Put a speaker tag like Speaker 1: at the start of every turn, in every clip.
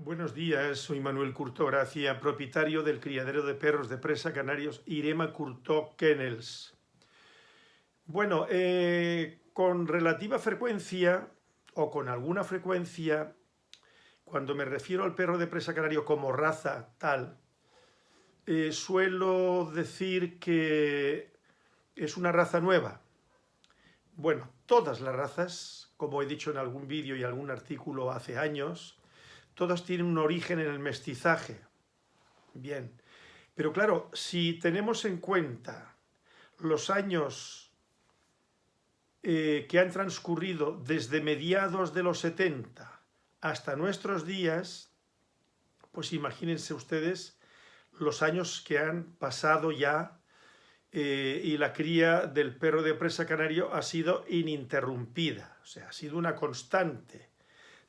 Speaker 1: Buenos días, soy Manuel Curto Gracia, propietario del criadero de perros de presa canarios Irema Curto Kennels. Bueno, eh, con relativa frecuencia, o con alguna frecuencia, cuando me refiero al perro de presa canario como raza tal, eh, suelo decir que es una raza nueva. Bueno, todas las razas, como he dicho en algún vídeo y algún artículo hace años, todas tienen un origen en el mestizaje. Bien, pero claro, si tenemos en cuenta los años eh, que han transcurrido desde mediados de los 70 hasta nuestros días, pues imagínense ustedes los años que han pasado ya eh, y la cría del perro de presa canario ha sido ininterrumpida, o sea, ha sido una constante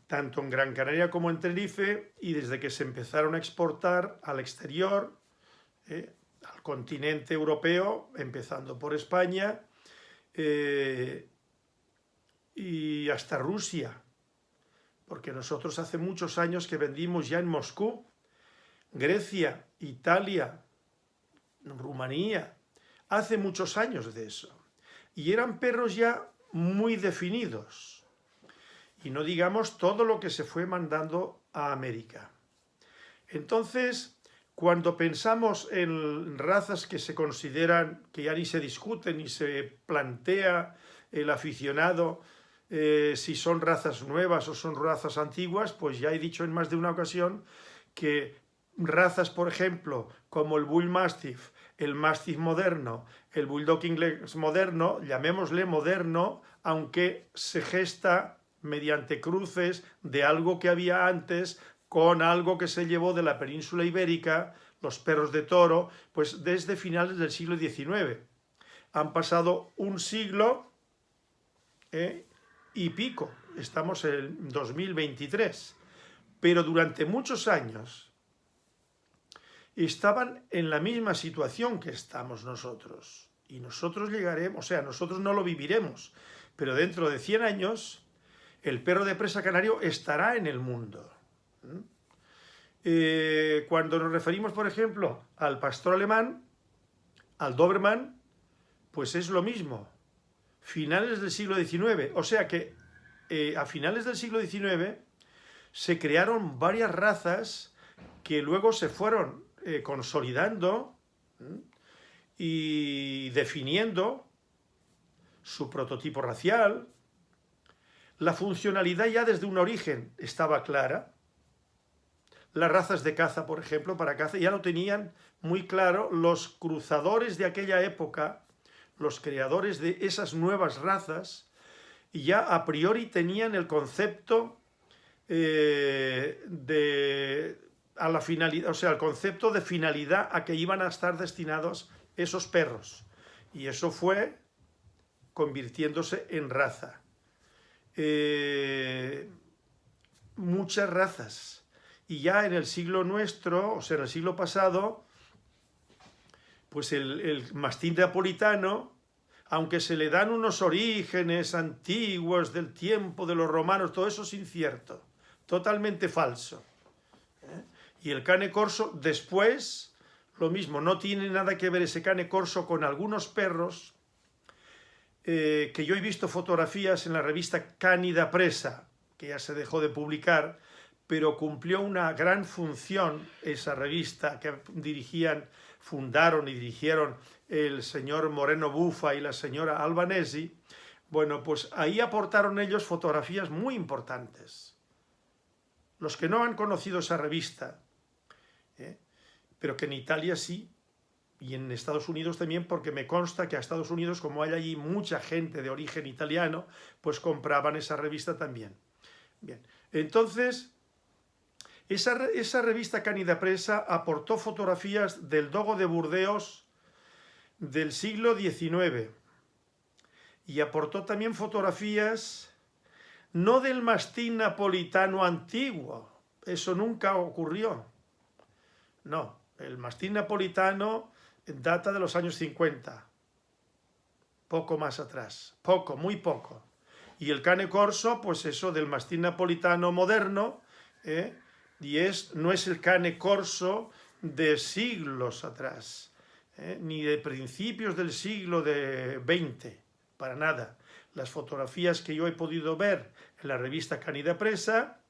Speaker 1: tanto en Gran Canaria como en Tenerife, y desde que se empezaron a exportar al exterior, eh, al continente europeo, empezando por España, eh, y hasta Rusia, porque nosotros hace muchos años que vendimos ya en Moscú, Grecia, Italia, Rumanía, hace muchos años de eso, y eran perros ya muy definidos, y no digamos todo lo que se fue mandando a América. Entonces, cuando pensamos en razas que se consideran, que ya ni se discuten ni se plantea el aficionado eh, si son razas nuevas o son razas antiguas, pues ya he dicho en más de una ocasión que razas, por ejemplo, como el Bull Mastiff, el Mastiff moderno, el Bulldog inglés moderno, llamémosle moderno, aunque se gesta mediante cruces de algo que había antes con algo que se llevó de la península ibérica, los perros de toro, pues desde finales del siglo XIX. Han pasado un siglo ¿eh? y pico, estamos en 2023, pero durante muchos años estaban en la misma situación que estamos nosotros. Y nosotros llegaremos, o sea, nosotros no lo viviremos, pero dentro de 100 años el perro de presa canario estará en el mundo. ¿Mm? Eh, cuando nos referimos, por ejemplo, al pastor alemán, al Doberman, pues es lo mismo. Finales del siglo XIX. O sea que eh, a finales del siglo XIX se crearon varias razas que luego se fueron eh, consolidando y definiendo su prototipo racial, la funcionalidad ya desde un origen estaba clara. Las razas de caza, por ejemplo, para caza ya lo tenían muy claro los cruzadores de aquella época, los creadores de esas nuevas razas, ya a priori tenían el concepto eh, de a la finalidad, o sea, el concepto de finalidad a que iban a estar destinados esos perros. Y eso fue convirtiéndose en raza. Eh, muchas razas. Y ya en el siglo nuestro, o sea, en el siglo pasado, pues el, el mastín napolitano, aunque se le dan unos orígenes antiguos del tiempo de los romanos, todo eso es incierto, totalmente falso. ¿eh? Y el cane corso después, lo mismo, no tiene nada que ver ese cane corso con algunos perros eh, que yo he visto fotografías en la revista Cánida Presa, que ya se dejó de publicar, pero cumplió una gran función esa revista que dirigían, fundaron y dirigieron el señor Moreno Bufa y la señora Albanesi, bueno, pues ahí aportaron ellos fotografías muy importantes. Los que no han conocido esa revista, ¿eh? pero que en Italia sí, y en Estados Unidos también porque me consta que a Estados Unidos, como hay allí mucha gente de origen italiano, pues compraban esa revista también. Bien, entonces, esa, esa revista Canida Presa aportó fotografías del dogo de Burdeos del siglo XIX y aportó también fotografías no del mastín napolitano antiguo, eso nunca ocurrió, no, el mastín napolitano data de los años 50, poco más atrás, poco, muy poco. Y el cane corso, pues eso del mastín napolitano moderno, ¿eh? y es, no es el cane corso de siglos atrás, ¿eh? ni de principios del siglo de XX, para nada. Las fotografías que yo he podido ver en la revista Canida Presa,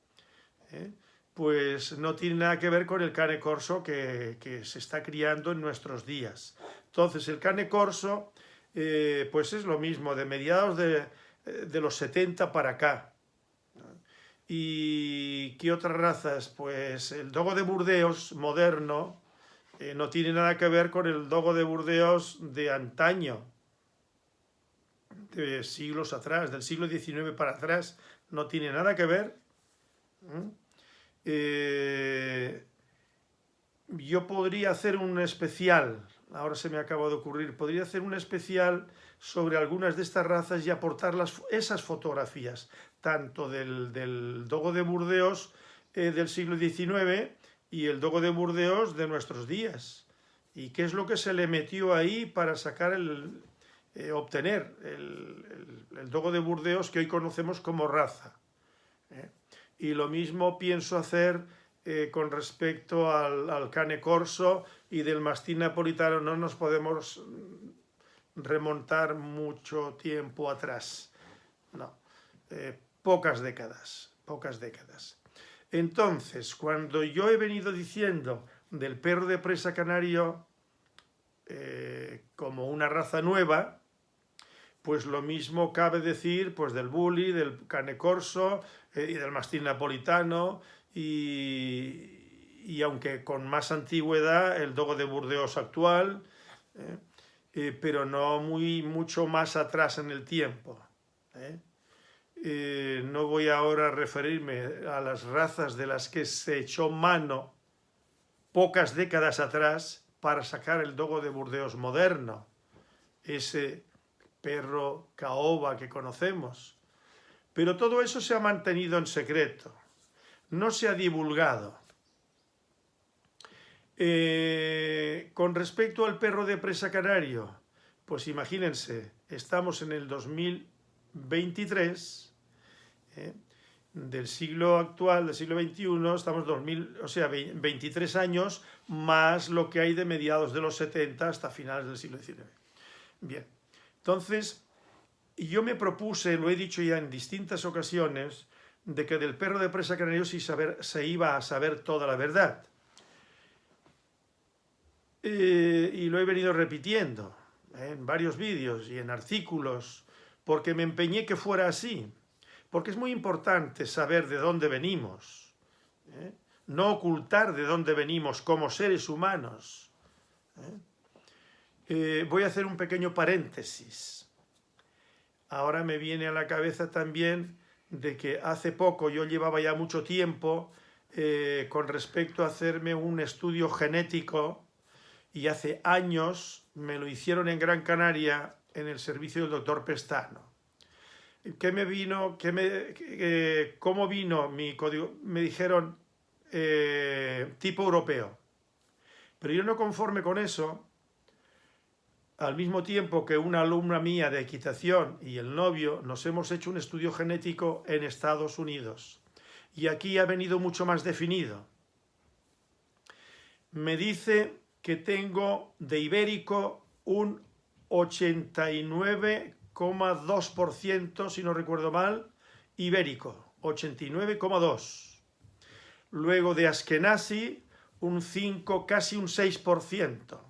Speaker 1: ¿eh? Pues no tienen nada que ver con el cane corso que, se está criando en nuestros días. Entonces el cane corso, eh, pues es lo mismo, de mediados de, de los 70 para acá. ¿Y qué otras razas? Pues el dogo de Burdeos moderno eh, no tiene nada que ver con el dogo de Burdeos de antaño, de siglos atrás, del siglo XIX para atrás, no tiene nada que ver. Eh, yo podría hacer un especial, ahora se me acaba de ocurrir, podría hacer un especial sobre algunas de estas razas y aportar esas fotografías, tanto del, dogo de Burdeos eh, del siglo XIX y el dogo de Burdeos de nuestros días. ¿Y qué es lo que se le metió ahí para sacar el, eh, obtener el, dogo de Burdeos que hoy conocemos como raza? Y lo mismo pienso hacer con respecto al, cane corso y del mastín napolitano. No nos podemos remontar mucho tiempo atrás. No pocas décadas, pocas décadas. Entonces, cuando yo he venido diciendo del perro de presa canario eh, como una raza nueva, pues lo mismo cabe decir pues del bully, del cane corso eh, y del mastín napolitano y, y, aunque con más antigüedad el dogo de Burdeos actual, eh, pero no muy, mucho más atrás en el tiempo. Eh, no voy ahora a referirme a las razas de las que se echó mano pocas décadas atrás para sacar el dogo de Burdeos moderno, ese perro caoba que conocemos. Pero todo eso se ha mantenido en secreto, no se ha divulgado. Eh, con respecto al perro de presa canario, pues imagínense, estamos en el 2023 ¿eh? del siglo actual, del siglo XXI, estamos 2000, o sea, 23 años más lo que hay de mediados de los 70 hasta finales del siglo XIX. Bien, entonces yo me propuse, lo he dicho ya en distintas ocasiones, de que del perro de presa saber, se iba a saber toda la verdad. Eh, y lo he venido repitiendo en varios vídeos y en artículos, porque me empeñé que fuera así porque es muy importante saber de dónde venimos, ¿eh? no ocultar de dónde venimos como seres humanos. ¿Eh? Eh, voy a hacer un pequeño paréntesis. Ahora me viene a la cabeza también de que hace poco, yo llevaba ya mucho tiempo con respecto a hacerme un estudio genético y hace años me lo hicieron en Gran Canaria en el servicio del doctor Pestano. ¿Qué me vino? Qué me, ¿Cómo vino mi código? Me dijeron eh, tipo europeo. Pero yo no conforme con eso, al mismo tiempo que una alumna mía de equitación y el novio nos hemos hecho un estudio genético en Estados Unidos. Y aquí ha venido mucho más definido. Me dice que tengo de ibérico un 89 2%, si no recuerdo mal, ibérico, 89,2%. Luego de Askenazi, un 5, casi un 6%.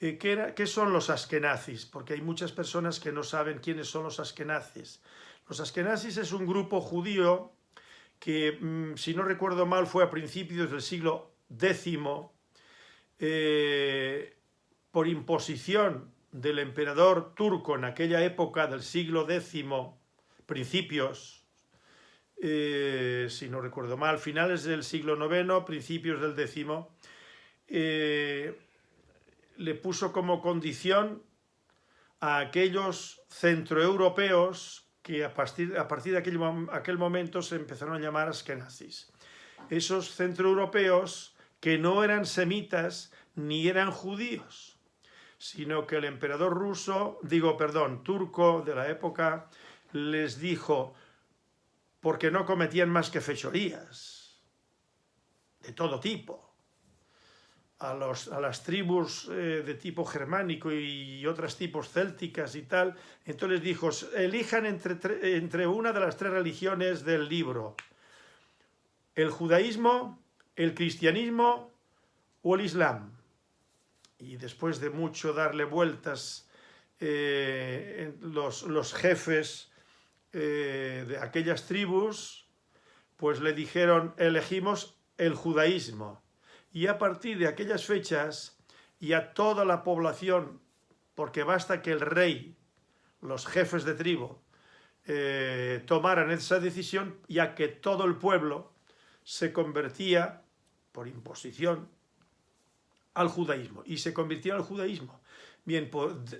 Speaker 1: Eh, ¿Qué, ¿Qué, son los askenazis? Porque hay muchas personas que no saben quiénes son los askenazis. Los askenazis es un grupo judío que, mm, si no recuerdo mal, fue a principios del siglo X, eh, por imposición del emperador turco en aquella época del siglo X, principios, eh, si no recuerdo mal, finales del siglo IX, principios del X, eh, le puso como condición a aquellos centroeuropeos que a partir, a partir de aquel, aquel, momento se empezaron a llamar askenazis. Esos centroeuropeos que no eran semitas ni eran judíos, sino que el emperador ruso, digo, perdón, turco de la época, les dijo, porque no cometían más que fechorías. de todo tipo, a, los, a las tribus eh, de tipo germánico y otras tipos célticas y tal, entonces dijo, elijan entre, entre una de las tres religiones del libro, el judaísmo, el cristianismo o el islam. Y después de mucho darle vueltas, eh, los, los, jefes eh, de aquellas tribus, pues le dijeron, elegimos el judaísmo y a partir de aquellas fechas y a toda la población, porque basta que el rey, los jefes de tribu, eh, tomaran esa decisión, ya que todo el pueblo se convertía, por imposición, al judaísmo, y se convirtió al judaísmo. Bien,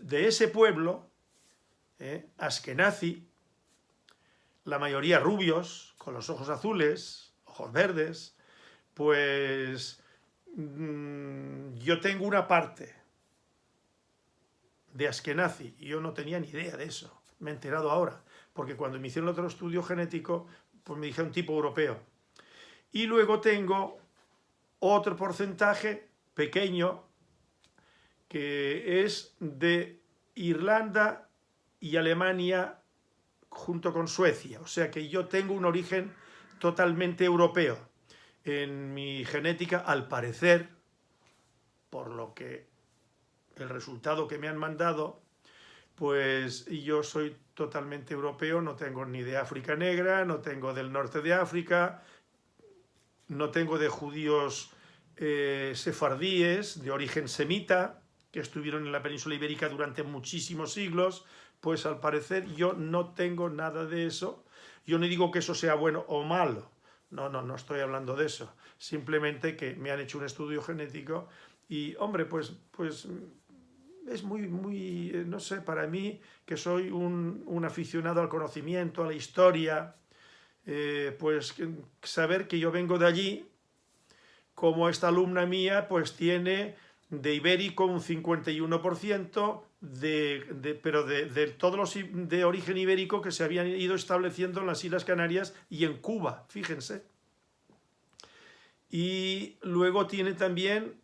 Speaker 1: de ese pueblo, eh, Askenazi, la mayoría rubios, con los ojos azules, ojos verdes, pues Mm, yo tengo una parte de Askenazi, y yo no tenía ni idea de eso, me he enterado ahora, porque cuando me hicieron otro estudio genético, pues me dijeron tipo europeo. Y luego tengo otro porcentaje pequeño que es de Irlanda y Alemania junto con Suecia. O sea que yo tengo un origen totalmente europeo en mi genética, al parecer, por lo que el resultado que me han mandado, pues yo soy totalmente europeo, no tengo ni de África negra, no tengo del norte de África, no tengo de judíos eh, sefardíes de origen semita, que estuvieron en la península ibérica durante muchísimos siglos, pues al parecer yo no tengo nada de eso. Yo no digo que eso sea bueno o malo, no, no, no estoy hablando de eso. Simplemente que me han hecho un estudio genético y, hombre, pues, pues es muy, muy, eh, no sé, para mí, que soy un, aficionado al conocimiento, a la historia, eh, pues saber que yo vengo de allí, como esta alumna mía, pues tiene de ibérico un 51%, de, pero de, de, todos los de origen ibérico que se habían ido estableciendo en las Islas Canarias y en Cuba, fíjense. Y luego tiene también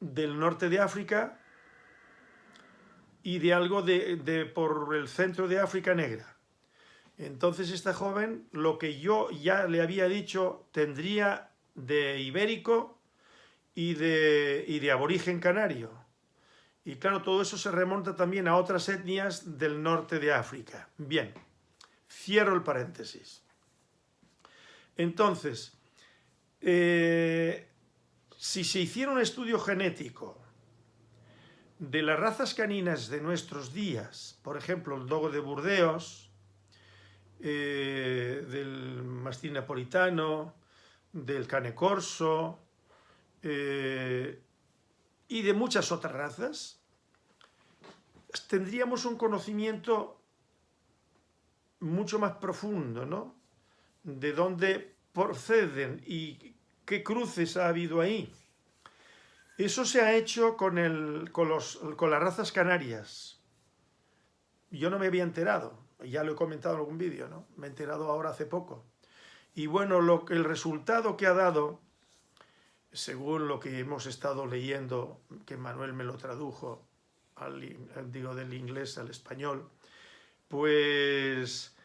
Speaker 1: del norte de África y de algo de, de por el centro de África negra. Entonces esta joven, lo que yo ya le había dicho, tendría de ibérico y de, y de aborigen canario. Y claro, todo eso se remonta también a otras etnias del norte de África. Bien, cierro el paréntesis. Entonces, eh, si se hiciera un estudio genético de las razas caninas de nuestros días, por ejemplo, el dogo de Burdeos, eh, del mastín napolitano, del cane corso, eh, y de muchas otras razas, tendríamos un conocimiento mucho más profundo, ¿no? De dónde proceden y qué cruces ha habido ahí. Eso se ha hecho con, el, con, los, con las razas canarias. Yo no me había enterado, ya lo he comentado en algún vídeo, ¿no? Me he enterado ahora hace poco. Y bueno, lo, el resultado que ha dado según lo que hemos estado leyendo, que Manuel me lo tradujo, al, digo, del inglés al español, pues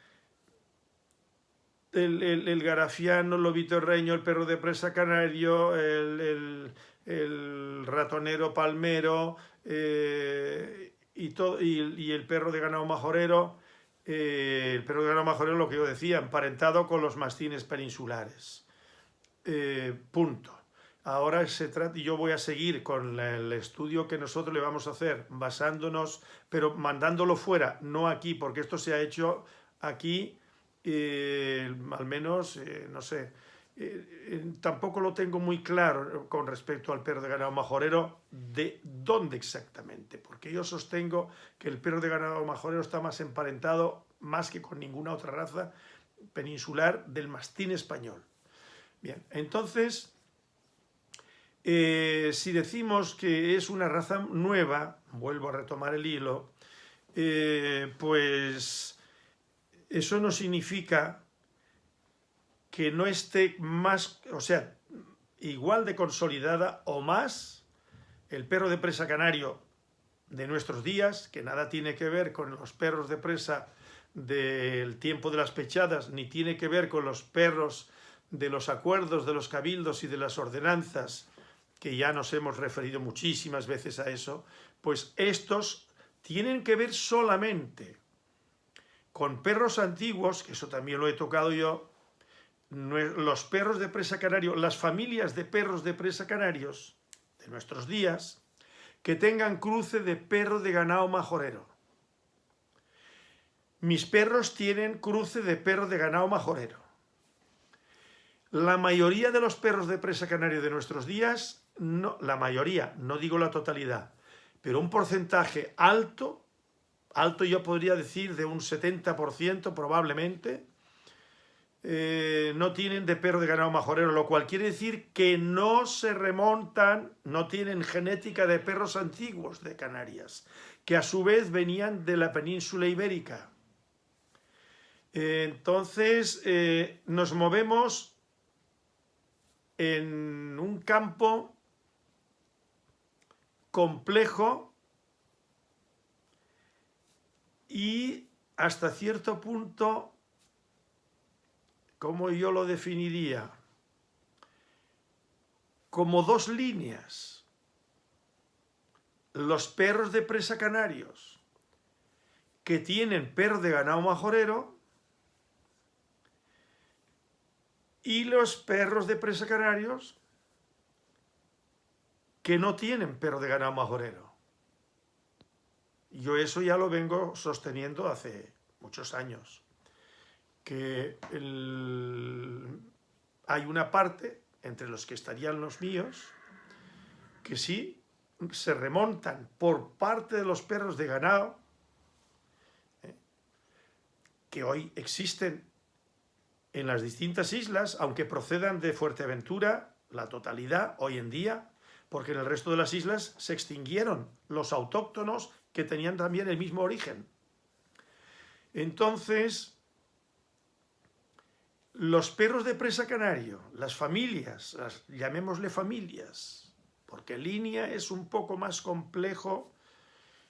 Speaker 1: el, garafiano, el lobito reño, el perro de presa canario, el, ratonero palmero eh, y, el perro de ganado majorero, eh, el perro de ganado majorero, lo que yo decía, emparentado con los mastines peninsulares. Eh, punto. Ahora se trata, yo voy a seguir con el estudio que nosotros le vamos a hacer, basándonos, pero mandándolo fuera, no aquí, porque esto se ha hecho aquí, eh, al menos, eh, no sé, eh, tampoco lo tengo muy claro con respecto al perro de ganado majorero, de dónde exactamente, porque yo sostengo que el perro de ganado majorero está más emparentado, más que con ninguna otra raza peninsular, del mastín español. Bien, entonces eh, si decimos que es una raza nueva, vuelvo a retomar el hilo, eh, pues eso no significa que no esté más, o sea, igual de consolidada o más el perro de presa canario de nuestros días, que nada tiene que ver con los perros de presa del tiempo de las pechadas, ni tiene que ver con los perros de los acuerdos, de los cabildos y de las ordenanzas, que ya nos hemos referido muchísimas veces a eso, pues estos tienen que ver solamente con perros antiguos, que eso también lo he tocado yo, los perros de presa canario, las familias de perros de presa canarios de nuestros días, que tengan cruce de perro de ganado majorero. Mis perros tienen cruce de perro de ganado majorero. La mayoría de los perros de presa canario de nuestros días, no, la mayoría, no digo la totalidad, pero un porcentaje alto, alto yo podría decir de un 70% probablemente, eh, no tienen de perro de ganado majorero, lo cual quiere decir que no se remontan, no tienen genética de perros antiguos de Canarias, que a su vez venían de la península ibérica. entonces, eh, nos movemos en un campo complejo y hasta cierto punto ¿cómo yo lo definiría? Como dos líneas. Los perros de presa canarios que tienen perro de ganado majorero y los perros de presa canarios que no tienen perro de ganado majorero. Yo eso ya lo vengo sosteniendo hace muchos años que hay una parte entre los que estarían los míos que sí se remontan por parte de los perros de ganado ¿eh? que hoy existen en las distintas islas, aunque procedan de Fuerteventura, la totalidad hoy en día, porque en el resto de las islas se extinguieron los autóctonos que tenían también el mismo origen. Entonces, los perros de presa canario, las familias, llamémosle familias, porque línea es un poco más complejo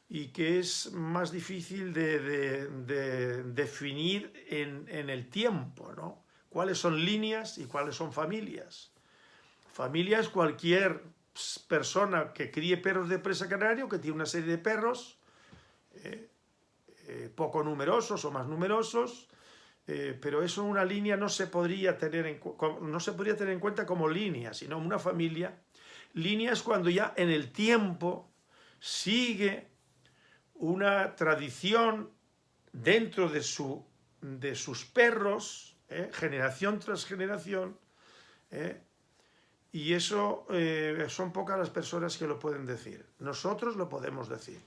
Speaker 1: y que es más difícil de, definir en, el tiempo, ¿no? ¿Cuáles son líneas y cuáles son familias? Familia es cualquier persona que críe perros de presa canario, que tiene una serie de perros, eh, eh, poco numerosos o más numerosos, eh, pero eso una línea no se, podría tener en, no se podría tener en cuenta como línea, sino una familia. Línea es cuando ya en el tiempo sigue una tradición dentro de, su, de sus perros, generación tras generación, y eso son pocas las personas que lo pueden decir. Nosotros lo podemos decir.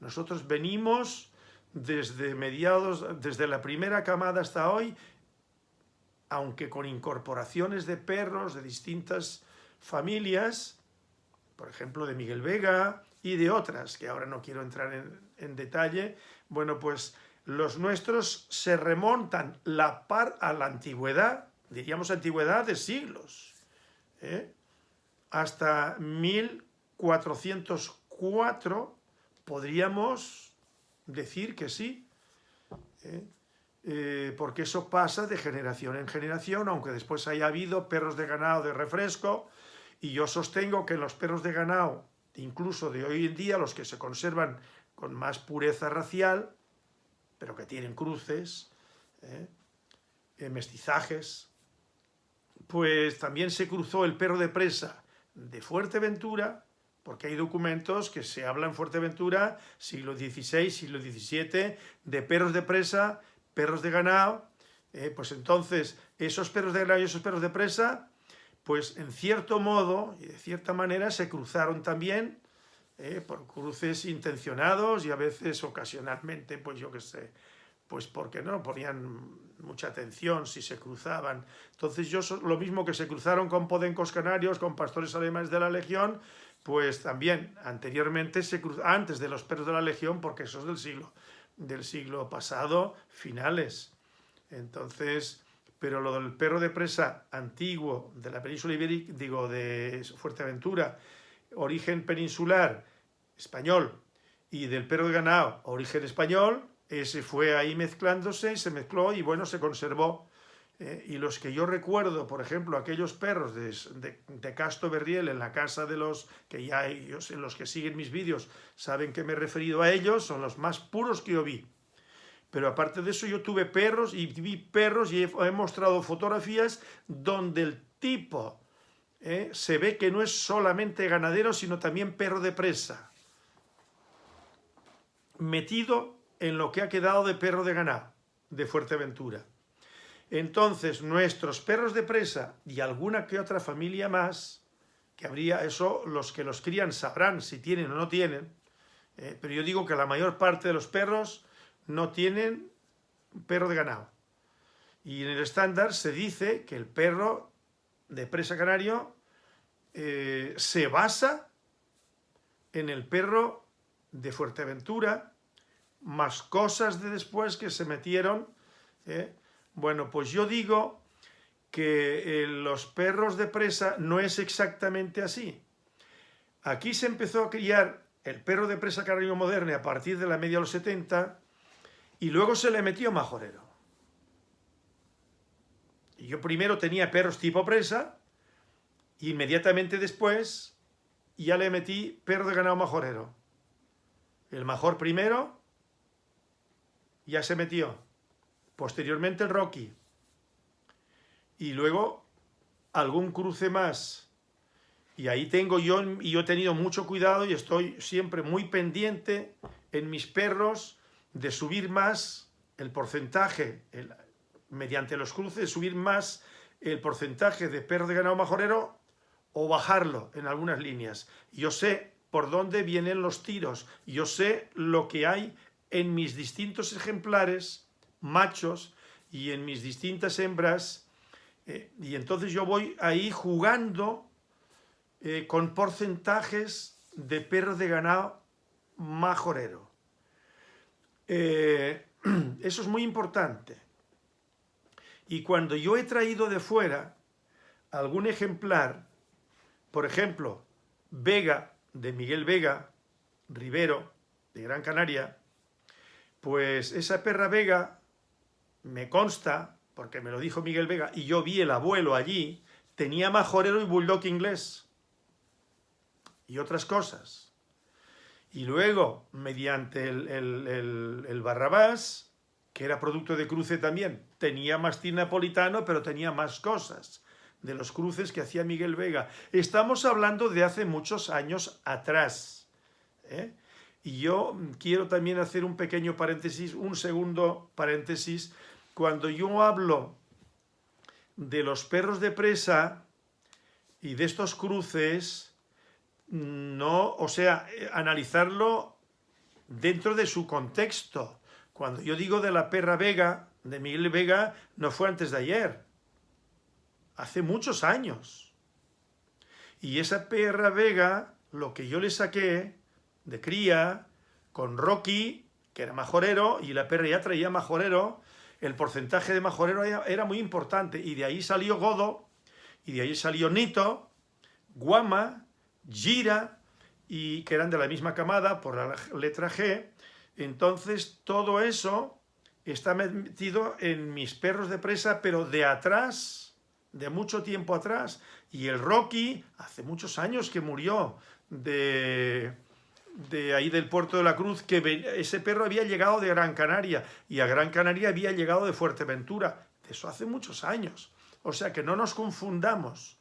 Speaker 1: Nosotros venimos desde mediados, desde la primera camada hasta hoy, aunque con incorporaciones de perros de distintas familias, por ejemplo de Miguel Vega y de otras, que ahora no quiero entrar en, detalle, bueno, pues los nuestros se remontan la par a la antigüedad, diríamos antigüedad de siglos, ¿eh? hasta 1404 podríamos decir que sí, ¿eh? Eh, porque eso pasa de generación en generación, aunque después haya habido perros de ganado de refresco, y yo sostengo que los perros de ganado, incluso de hoy en día, los que se conservan con más pureza racial, pero que tienen cruces, mestizajes, pues también se cruzó el perro de presa de Fuerteventura porque hay documentos que se hablan en Fuerteventura, siglo XVI, siglo XVII, de perros de presa, perros de ganado, eh, pues entonces esos perros de ganado y esos perros de presa, pues en cierto modo y de cierta manera se cruzaron también eh, por cruces intencionados y a veces ocasionalmente, pues yo qué sé, pues porque no ponían mucha atención si se cruzaban. Entonces yo, lo mismo que se cruzaron con podencos canarios, con pastores alemanes de la Legión, pues también anteriormente, se antes de los perros de la Legión, porque eso es del siglo, del siglo pasado, finales. Entonces, pero lo del perro de presa antiguo de la península ibérica, digo, de Fuerteventura, origen peninsular español, y del perro de ganado, origen español, ese fue ahí mezclándose y se mezcló y bueno, se conservó. Eh, y los que yo recuerdo, por ejemplo, aquellos perros de, de, Casto Berriel en la casa de los que ya ellos, en los que siguen mis vídeos, saben que me he referido a ellos, son los más puros que yo vi. Pero aparte de eso yo tuve perros y vi perros y he, mostrado fotografías donde el tipo eh, se ve que no es solamente ganadero, sino también perro de presa. Metido en lo que ha quedado de perro de ganado de Fuerteventura. Entonces, nuestros perros de presa y alguna que otra familia más, que habría eso, los que los crían sabrán si tienen o no tienen, eh, pero yo digo que la mayor parte de los perros no tienen perro de ganado. Y en el estándar se dice que el perro de presa canario eh, se basa en el perro de Fuerteventura, más cosas de después que se metieron. ¿eh? Bueno, pues yo digo que eh, los perros de presa no es exactamente así. Aquí se empezó a criar el perro de presa canario moderno a partir de la media de los 70 y luego se le metió majorero. Yo primero tenía perros tipo presa, inmediatamente después ya le metí perro de ganado majorero. El major primero ya se metió. Posteriormente el Rocky. Y luego algún cruce más. Y ahí tengo yo, y yo he tenido mucho cuidado y estoy siempre muy pendiente en mis perros de subir más el porcentaje, mediante los cruces, subir más el porcentaje de perro de ganado majorero o bajarlo en algunas líneas. Yo sé por dónde vienen los tiros, yo sé lo que hay en mis distintos ejemplares, machos, y en mis distintas hembras, eh, y entonces yo voy ahí jugando eh, con porcentajes de perro de ganado majorero. Eh, eso es muy importante. Y cuando yo he traído de fuera algún ejemplar, por ejemplo, Vega, de Miguel Vega, Rivero, de Gran Canaria, pues esa perra Vega me consta, porque me lo dijo Miguel Vega, y yo vi el abuelo allí, tenía majorero y bulldog inglés. Y otras cosas. Y luego, mediante el, Barrabás, que era producto de cruce también, tenía mastín napolitano, pero tenía más cosas de los cruces que hacía Miguel Vega. Estamos hablando de hace muchos años atrás. ¿eh? Y yo quiero también hacer un pequeño paréntesis, un segundo paréntesis. Cuando yo hablo de los perros de presa y de estos cruces, no, o sea, eh, analizarlo dentro de su contexto. Cuando yo digo de la perra Vega, de Miguel Vega, no fue antes de ayer, hace muchos años. Y esa perra Vega, lo que yo le saqué de cría, con Rocky, que era majorero, y la perra ya traía majorero, el porcentaje de majorero era muy importante, y de ahí salió Godo, y de ahí salió Nito, Guama, Gira, y que eran de la misma camada por la letra G, entonces todo eso está metido en mis perros de presa, pero de atrás, de mucho tiempo atrás. Y el Rocky, hace muchos años que murió de, de ahí del Puerto de la Cruz, que ese perro había llegado de Gran Canaria, y a Gran Canaria había llegado de Fuerteventura. Eso hace muchos años. O sea que no nos confundamos.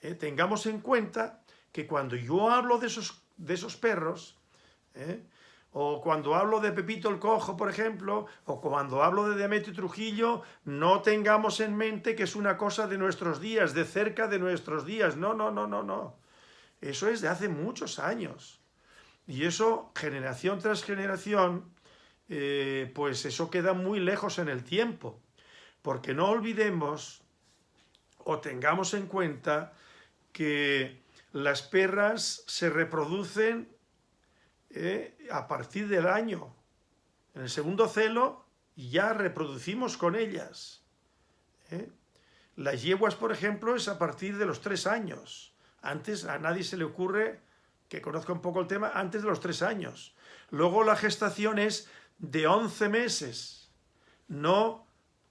Speaker 1: ¿eh? Tengamos en cuenta que cuando yo hablo de esos, de esos perros, ¿eh? o cuando hablo de Pepito el Cojo, por ejemplo, o cuando hablo de Demetrio Trujillo, no tengamos en mente que es una cosa de nuestros días, de cerca de nuestros días. No, no, no, no, no. Eso es de hace muchos años. Y eso, generación tras generación, eh, pues eso queda muy lejos en el tiempo. Porque no olvidemos o tengamos en cuenta que las perras se reproducen eh, a partir del año. En el segundo celo ya reproducimos con ellas. ¿eh? Las yeguas, por ejemplo, es a partir de los tres años. Antes a nadie se le ocurre, que conozca un poco el tema, antes de los tres años. Luego la gestación es de 11 meses, no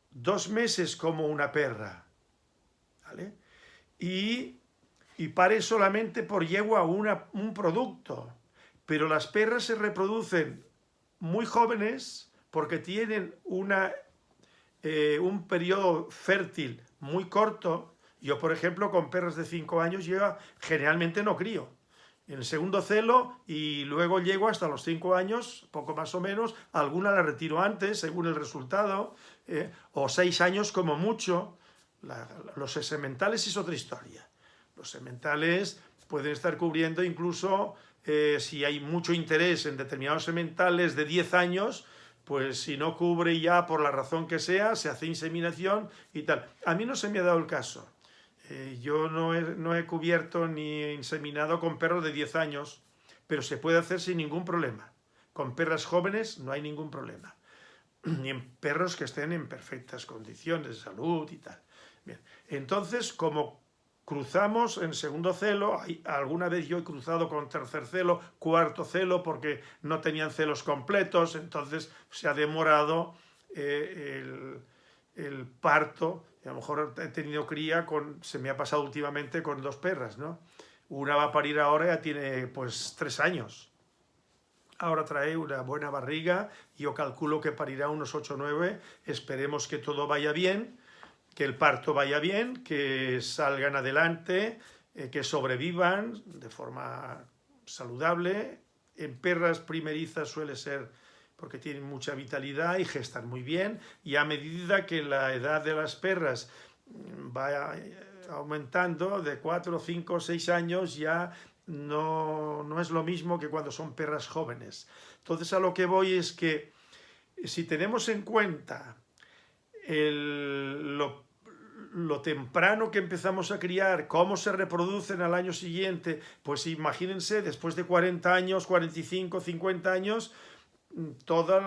Speaker 1: dos meses como una perra. Y, y pare solamente por yegua un producto. Pero las perras se reproducen muy jóvenes porque tienen una, eh, un periodo fértil muy corto. Yo, por ejemplo, con perras de 5 años, yo generalmente no crío el segundo celo y luego llego hasta los cinco años, poco más o menos, alguna la retiro antes, según el resultado, eh, o seis años como mucho. los sementales es otra historia. Los sementales pueden estar cubriendo incluso, eh, si hay mucho interés en determinados sementales de 10 años, pues si no cubre ya por la razón que sea, se hace inseminación y tal. A mí no se me ha dado el caso. Eh, yo no he, cubierto ni inseminado con perros de 10 años, pero se puede hacer sin ningún problema. Con perras jóvenes no hay ningún problema. Ni en perros que estén en perfectas condiciones de salud y tal. Bien. Entonces, como cruzamos en segundo celo, alguna vez yo he cruzado con tercer celo, cuarto celo, porque no tenían celos completos, entonces se ha demorado eh, el parto a lo mejor he tenido cría con, se me ha pasado últimamente con dos perras, ¿no? Una va a parir ahora, ya tiene pues tres años. Ahora trae una buena barriga, yo calculo que parirá unos 8 o 9, esperemos que todo vaya bien, que el parto vaya bien, que salgan adelante, eh, que sobrevivan de forma saludable. En perras primerizas suele ser porque tienen mucha vitalidad y gestan muy bien, y a medida que la edad de las perras va eh, aumentando, de 4, 5, 6 años ya no, no es lo mismo que cuando son perras jóvenes. Entonces a lo que voy es que si tenemos en cuenta lo, lo, temprano que empezamos a criar, cómo se reproducen al año siguiente, pues imagínense, después de 40 años, 45, 50 años, todas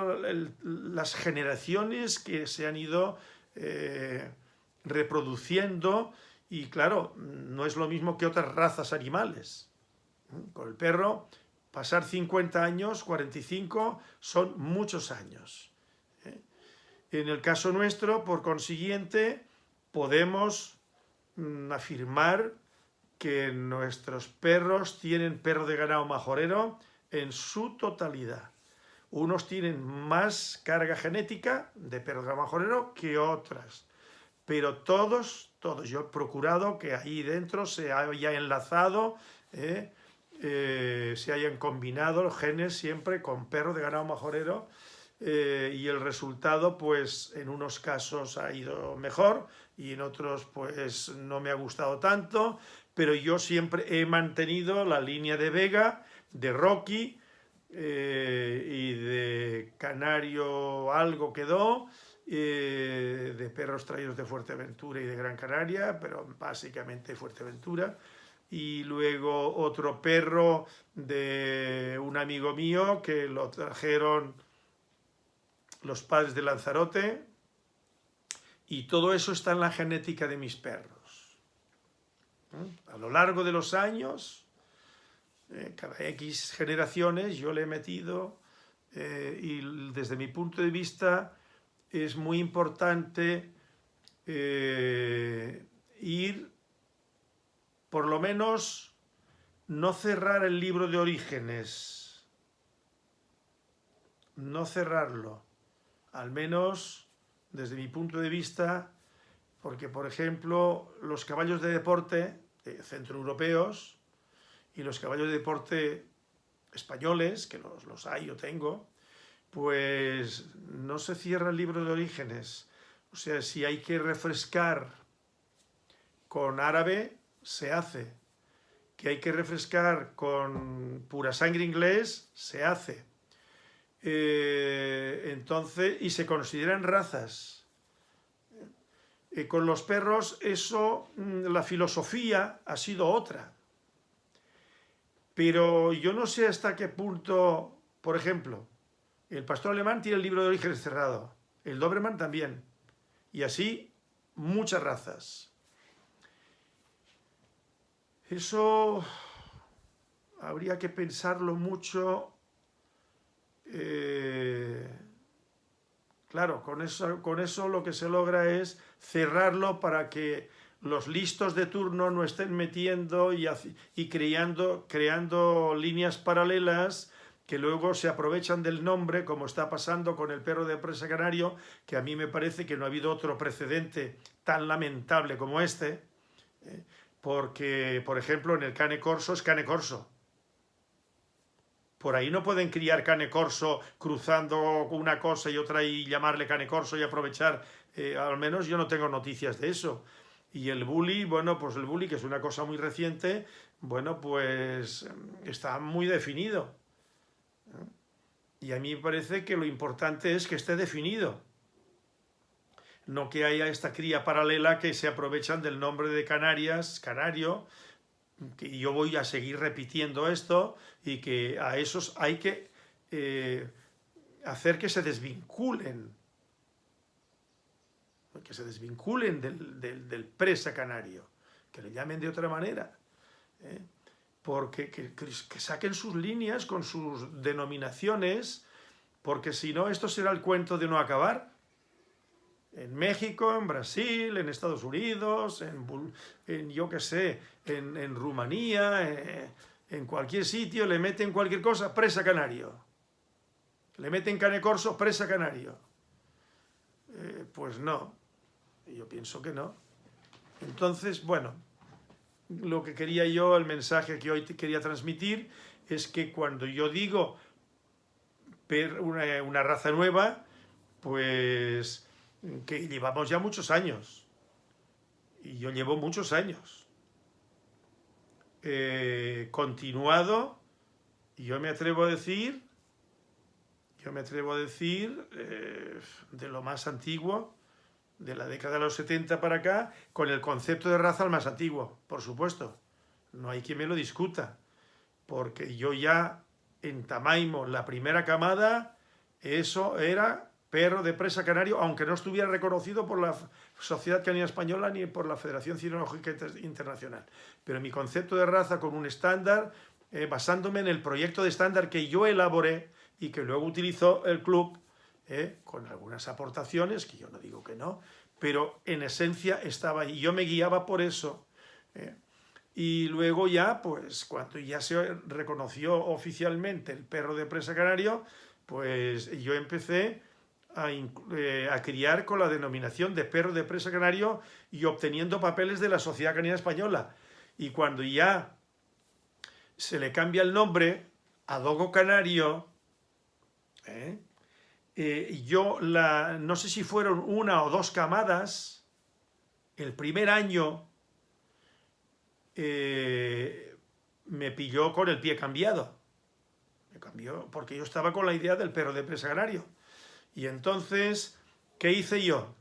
Speaker 1: las generaciones que se han ido eh, reproduciendo y claro, no es lo mismo que otras razas animales. Con el perro, pasar 50 años, 45, son muchos años. ¿eh? En el caso nuestro, por consiguiente, podemos mm, afirmar que nuestros perros tienen perro de ganado majorero en su totalidad unos tienen más carga genética de perro majorero que otras. Pero todos, todos, yo he procurado que ahí dentro se haya enlazado, eh, eh, se hayan combinado los genes siempre con perro de ganado majorero eh, y el resultado pues en unos casos ha ido mejor y en otros pues no me ha gustado tanto, pero yo siempre he mantenido la línea de Vega, de Rocky, eh, y de canario algo quedó, eh, de perros traídos de Fuerteventura y de Gran Canaria, pero básicamente Fuerteventura, y luego otro perro de un amigo mío que lo trajeron los padres de Lanzarote, y todo eso está en la genética de mis perros. ¿Eh? A lo largo de los años, eh, cada X generaciones yo le he metido eh, y desde mi punto de vista es muy importante eh, ir, por lo menos, no cerrar el libro de orígenes, no cerrarlo, al menos desde mi punto de vista, porque por ejemplo los caballos de deporte centroeuropeos, y los caballos de deporte españoles, que los, los hay, yo tengo, pues no se cierra el libro de orígenes. O sea, si hay que refrescar con árabe, se hace. Que hay que refrescar con pura sangre inglés, se hace. Eh, entonces, y se consideran razas. Eh, con los perros, eso, mm, la filosofía ha sido otra. Pero yo no sé hasta qué punto, por ejemplo, el pastor alemán tiene el libro de orígenes cerrado, el Doberman también. Y así muchas razas. Eso habría que pensarlo mucho. Eh, claro, con eso, con eso lo que se logra es cerrarlo para que los listos de turno no estén metiendo y, creando líneas paralelas que luego se aprovechan del nombre, como está pasando con el perro de presa canario, que a mí me parece que no ha habido otro precedente tan lamentable como este, ¿eh? porque, por ejemplo, en el cane corso es cane corso. Por ahí no pueden criar cane corso cruzando una cosa y otra y llamarle cane corso y aprovechar, eh, al menos yo no tengo noticias de eso. Y el bully, bueno, pues el bully, que es una cosa muy reciente, bueno, pues está muy definido. Y a mí me parece que lo importante es que esté definido. No que haya esta cría paralela que se aprovechan del nombre de Canarias, Canario, que yo voy a seguir repitiendo esto y que a esos hay que eh, hacer que se desvinculen, que se desvinculen del, presa canario, que le llamen de otra manera. ¿eh? porque que, saquen sus líneas con sus denominaciones, porque si no, esto será el cuento de no acabar. En México, en Brasil, en Estados Unidos, en, yo qué sé, en, Rumanía, eh, en cualquier sitio, le meten cualquier cosa, presa canario. Le meten cane corso, presa canario. Eh, pues no, yo pienso que no. Entonces, bueno, lo que quería yo, el mensaje que hoy quería transmitir, es que cuando yo digo una, raza nueva, pues que llevamos ya muchos años. Y yo llevo muchos años. Eh, continuado, y yo me atrevo a decir, yo me atrevo a decir, eh, de lo más antiguo, de la década de los 70 para acá, con el concepto de raza el más antiguo, por supuesto. No hay quien me lo discuta, porque yo ya en Tamaimo, la primera camada, eso era perro de presa canario, aunque no estuviera reconocido por la Sociedad Canina Española ni por la Federación Cinológica Internacional. Pero mi concepto de raza con un estándar, eh, basándome en el proyecto de estándar que yo elaboré y que luego utilizó el club ¿eh? con algunas aportaciones, que yo no digo que no, pero en esencia estaba ahí. Yo me guiaba por eso. ¿eh? Y luego ya, pues cuando ya se reconoció oficialmente el perro de presa canario, pues yo empecé a, eh, a, criar con la denominación de perro de presa canario y obteniendo papeles de la Sociedad Canina Española. Y cuando ya se le cambia el nombre a Dogo Canario, ¿eh? Eh, yo la, no sé si fueron una o dos camadas, el primer año eh, me pilló con el pie cambiado. Me cambió porque yo estaba con la idea del perro de presa agrario. Y entonces, ¿qué hice yo?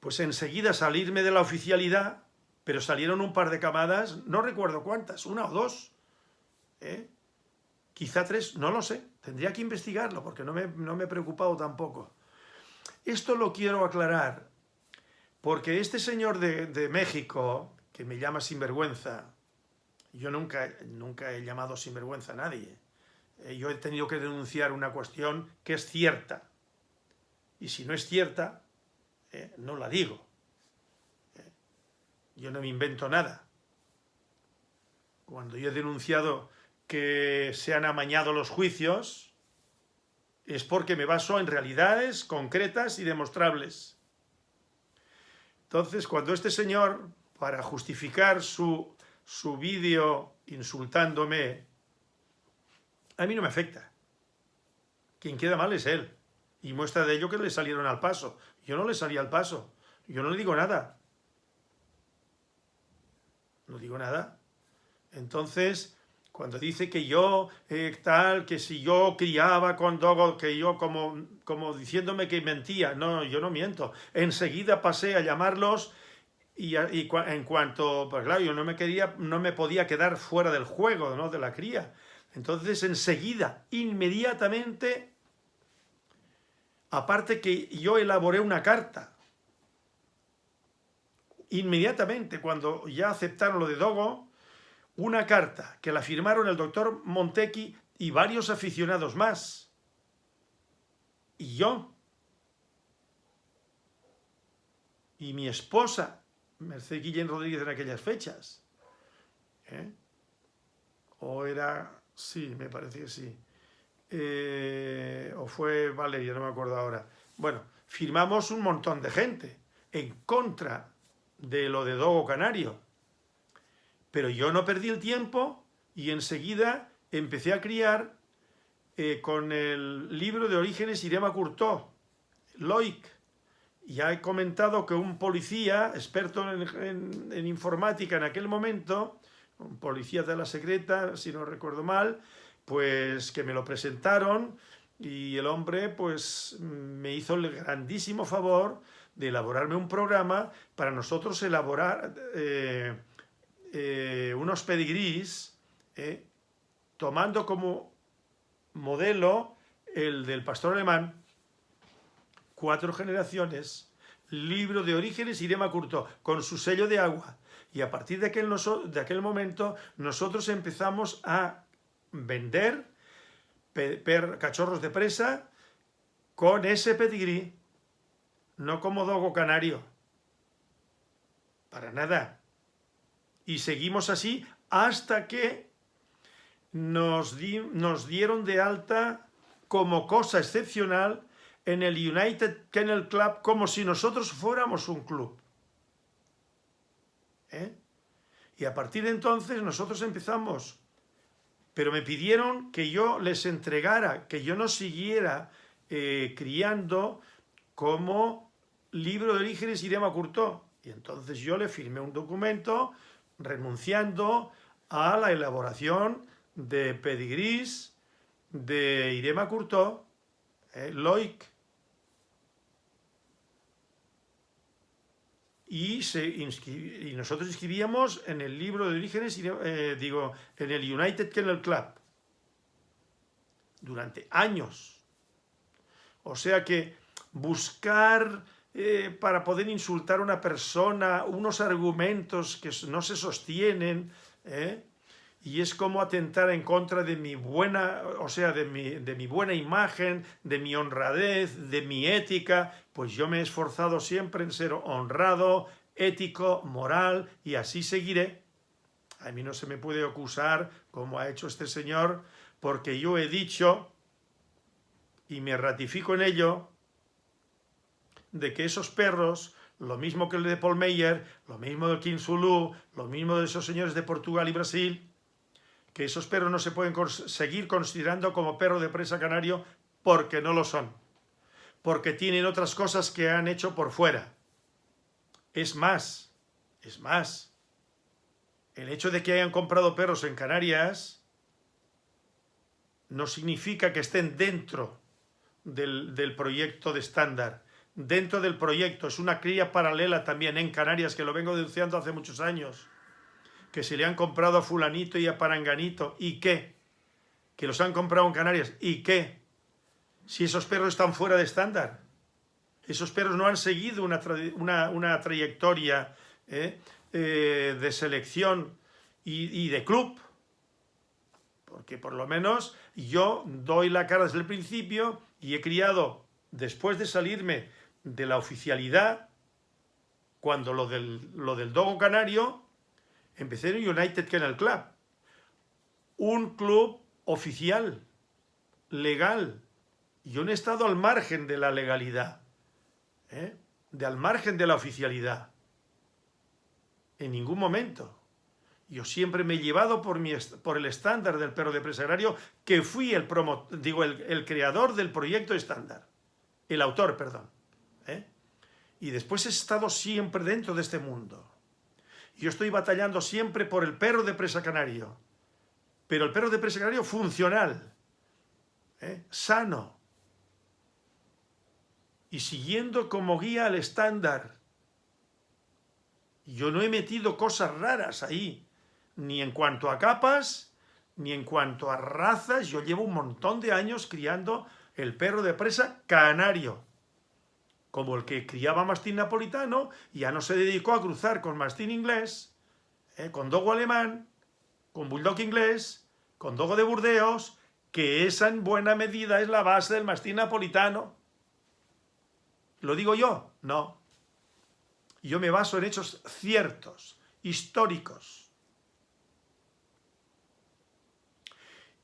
Speaker 1: Pues enseguida salirme de la oficialidad, pero salieron un par de camadas, no recuerdo cuántas, una o dos, ¿eh? Quizá tres, no lo sé, tendría que investigarlo porque no me, no me he preocupado tampoco. Esto lo quiero aclarar porque este señor de, México, que me llama sinvergüenza, yo nunca, nunca he llamado sinvergüenza a nadie, eh, yo he tenido que denunciar una cuestión que es cierta, y si no es cierta, eh, no la digo. Eh, yo no me invento nada. Cuando yo he denunciado que se han amañado los juicios es porque me baso en realidades concretas y demostrables. Entonces, cuando este señor, para justificar su, su vídeo insultándome, a mí no me afecta. Quien queda mal es él. Y muestra de ello que le salieron al paso. Yo no le salí al paso. Yo no le digo nada. No digo nada. Entonces, cuando dice que yo, eh, tal, que si yo criaba con Dogo, que yo como, como diciéndome que mentía. No, yo no miento. Enseguida pasé a llamarlos y, en cuanto, pues claro, yo no me, quería, no me podía quedar fuera del juego, ¿no? De la cría. Entonces, enseguida, inmediatamente, aparte que yo elaboré una carta inmediatamente, cuando ya aceptaron lo de Dogo, una carta que la firmaron el doctor Montequi y varios aficionados más. Y yo. Y mi esposa, Mercedes Guillén Rodríguez en aquellas fechas. ¿Eh? O era... Sí, me parece que sí. Eh, o fue Valeria, no me acuerdo ahora. Bueno, firmamos un montón de gente en contra de lo de Dogo Canario. Pero yo no perdí el tiempo y enseguida empecé a criar eh, con el libro de orígenes Irema Curtó, Loic. Ya he comentado que un policía, experto en, informática en aquel momento, un policía de la secreta, si no recuerdo mal, pues que me lo presentaron y el hombre pues me hizo el grandísimo favor de elaborarme un programa para nosotros elaborar eh, eh, unos pedigrís, eh, tomando como modelo el del pastor alemán, cuatro generaciones, libro de orígenes Irema Curto, con su sello de agua. Y a partir de aquel, de aquel momento nosotros empezamos a vender cachorros de presa con ese pedigrí, no como dogo canario. Para nada. Y seguimos así hasta que nos, nos dieron de alta como cosa excepcional en el United Kennel Club como si nosotros fuéramos un club. ¿Eh? Y a partir de entonces nosotros empezamos pero me pidieron que yo les entregara, que yo no siguiera eh, criando como libro de orígenes Irema Curtó. Y entonces yo le firmé un documento renunciando a la elaboración de pedigrís de Irema Curtó, eh, Loic, y nosotros inscribíamos en el libro de orígenes, eh, digo, en el United Kennel Club, durante años. O sea que buscar eh, para poder insultar a una persona unos argumentos que no se sostienen, ¿eh? y es como atentar en contra de mi buena, o sea, de mi, de mi buena imagen, de mi honradez, de mi ética, pues yo me he esforzado siempre en ser honrado, ético, moral, y así seguiré. A mí no se me puede acusar, como ha hecho este señor, porque yo he dicho, y me ratifico en ello, de que esos perros lo mismo que el de Paul Meyer, lo mismo del King Zulu, lo mismo de esos señores de Portugal y Brasil, que esos perros no se pueden seguir considerando como perro de presa canario porque no lo son, porque tienen otras cosas que han hecho por fuera. Es más, es más, el hecho de que hayan comprado perros en Canarias no significa que estén dentro del, del proyecto de estándar, dentro del proyecto, es una cría paralela también en Canarias, que lo vengo denunciando hace muchos años que se le han comprado a fulanito y a paranganito, ¿y qué? Que los han comprado en Canarias, ¿y qué? Si esos perros están fuera de estándar. Esos perros no han seguido una, trayectoria ¿eh? Eh, de selección y de club. Porque por lo menos yo doy la cara desde el principio y he criado, después de salirme de la oficialidad, cuando lo del, lo del dogo canario, empecé en United Kennel Club, un club oficial, legal. Yo no he estado al margen de la legalidad, ¿eh? de al margen de la oficialidad. En ningún momento. Yo siempre me he llevado por, mi, por el estándar del perro de presa agrario, que fui el, promo, digo, el, creador del proyecto estándar. El autor, perdón. ¿Eh? Y después he estado siempre dentro de este mundo. Yo estoy batallando siempre por el perro de presa canario, pero el perro de presa canario funcional, ¿eh? sano, y siguiendo como guía al estándar. Yo no he metido cosas raras ahí, ni en cuanto a capas, ni en cuanto a razas. Yo llevo un montón de años criando el perro de presa canario, como el que criaba mastín napolitano, ya no se dedicó a cruzar con mastín inglés, eh, con dogo alemán, con bulldog inglés, con dogo de Burdeos, que esa en buena medida es la base del mastín napolitano. ¿Lo digo yo? No. Yo me baso en hechos ciertos, históricos.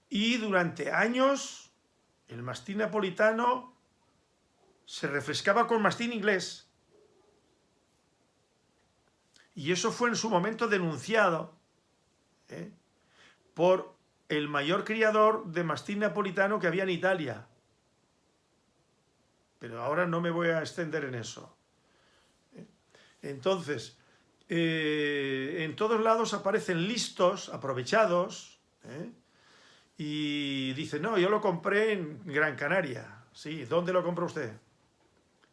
Speaker 1: Y durante años el mastín napolitano se refrescaba con mastín inglés. Y eso fue en su momento denunciado ¿eh? por el mayor criador de mastín napolitano que había en Italia. Pero ahora no me voy a extender en eso. ¿eh? Entonces, eh, en todos lados aparecen listos, aprovechados, y dicen, no, yo lo compré en Gran Canaria. Sí, ¿dónde lo compró usted?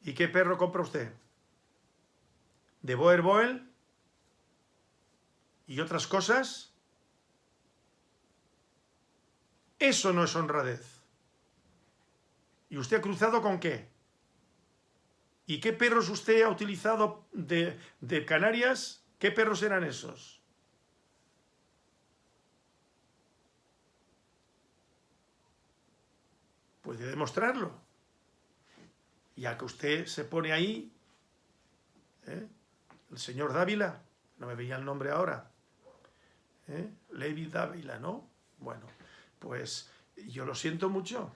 Speaker 1: ¿Y qué perro compra usted? ¿De Boer Boel? ¿Y otras cosas? Eso no es honradez. ¿Y usted ha cruzado con qué? ¿Y qué perros usted ha utilizado de, de Canarias? ¿Qué perros eran esos? Puede demostrarlo ya que usted se pone ahí, ¿eh? el señor Dávila, no me veía el nombre ahora, ¿eh? Levi Dávila, ¿no? Bueno, pues yo lo siento mucho.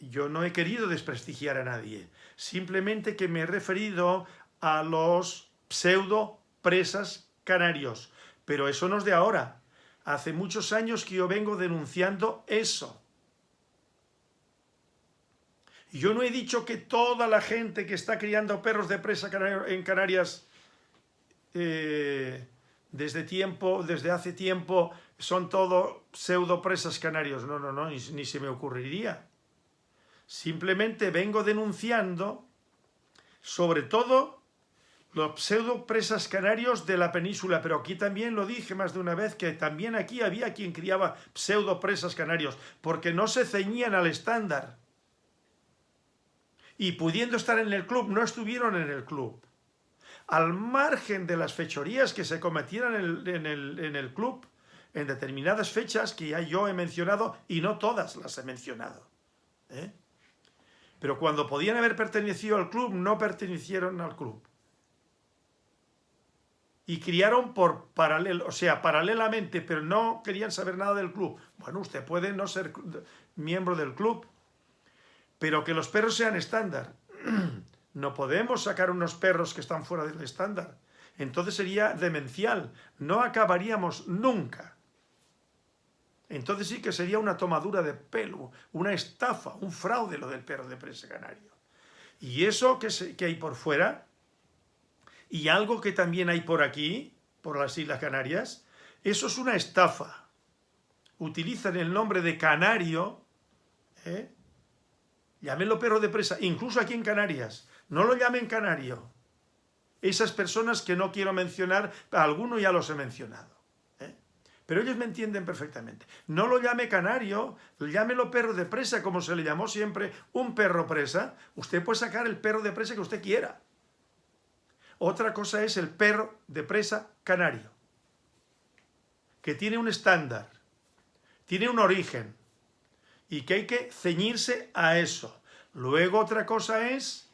Speaker 1: Yo no he querido desprestigiar a nadie, simplemente que me he referido a los pseudo presas canarios, pero eso no es de ahora. Hace muchos años que yo vengo denunciando eso. Yo no he dicho que toda la gente que está criando perros de presa en Canarias eh, desde tiempo, desde hace tiempo, son todo pseudo presas canarios. No, no, no, ni, ni se me ocurriría. Simplemente vengo denunciando, sobre todo, los pseudo presas canarios de la península, pero aquí también lo dije más de una vez, que también aquí había quien criaba pseudo presas canarios, porque no se ceñían al estándar y pudiendo estar en el club, no estuvieron en el club. Al margen de las fechorías que se cometieran en el, club, en determinadas fechas que ya yo he mencionado, y no todas las he mencionado. ¿eh? Pero cuando podían haber pertenecido al club, no pertenecieron al club. Y criaron por paralelo, o sea, paralelamente, pero no querían saber nada del club. Bueno, usted puede no ser miembro del club, pero que los perros sean estándar. No podemos sacar unos perros que están fuera del estándar. Entonces sería demencial. No acabaríamos nunca. Entonces sí que sería una tomadura de pelo, una estafa, un fraude lo del perro de presa canario. Y eso que, hay por fuera, y algo que también hay por aquí, por las Islas Canarias, eso es una estafa. Utilizan el nombre de canario, ¿eh? Llámenlo perro de presa, incluso aquí en Canarias. No lo llamen canario. Esas personas que no quiero mencionar, alguno ya los he mencionado. ¿eh? Pero ellos me entienden perfectamente. No lo llame canario, llámelo perro de presa, como se le llamó siempre un perro presa. Usted puede sacar el perro de presa que usted quiera. Otra cosa es el perro de presa canario, que tiene un estándar, tiene un origen, y que hay que ceñirse a eso. Luego otra cosa es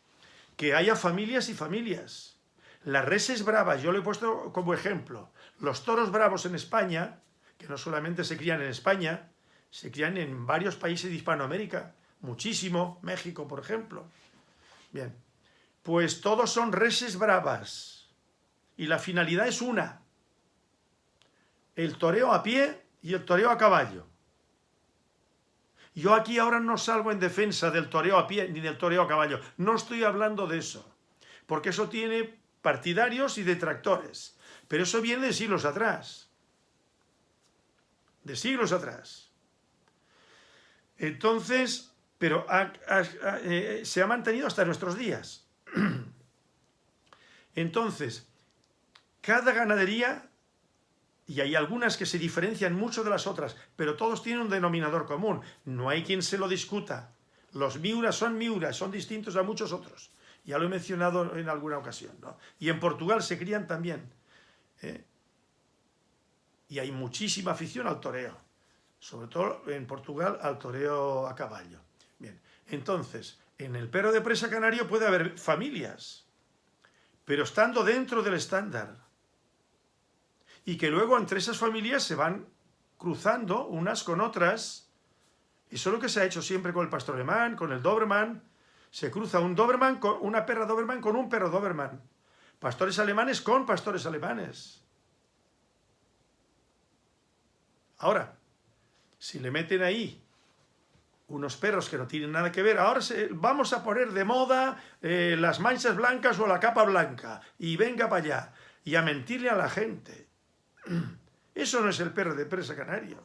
Speaker 1: que haya familias y familias. Las reses bravas, yo lo he puesto como ejemplo. Los toros bravos en España, que no solamente se crían en España, se crían en varios países de Hispanoamérica, muchísimo, México por ejemplo. Bien, pues todos son reses bravas y la finalidad es una, el toreo a pie y el toreo a caballo. Yo aquí ahora no salgo en defensa del toreo a pie ni del toreo a caballo. No estoy hablando de eso. Porque eso tiene partidarios y detractores. Pero eso viene de siglos atrás. De siglos atrás. Entonces, pero eh, se ha mantenido hasta nuestros días. Entonces, cada ganadería y hay algunas que se diferencian mucho de las otras, pero todos tienen un denominador común. No hay quien se lo discuta. Los miuras son miuras, son distintos a muchos otros. Ya lo he mencionado en alguna ocasión. ¿no? Y en Portugal se crían también. ¿eh? Y hay muchísima afición al toreo. Sobre todo en Portugal al toreo a caballo. Bien, entonces, en el perro de presa canario puede haber familias, pero estando dentro del estándar. Y que luego entre esas familias se van cruzando unas con otras. Eso es lo que se ha hecho siempre con el pastor alemán, con el Doberman. Se cruza un Doberman con una perra Doberman con un perro Doberman. Pastores alemanes con pastores alemanes. Ahora, si le meten ahí unos perros que no tienen nada que ver, ahora vamos a poner de moda eh, las manchas blancas o la capa blanca, y venga para allá, y a mentirle a la gente. Eso no es el perro de presa canario.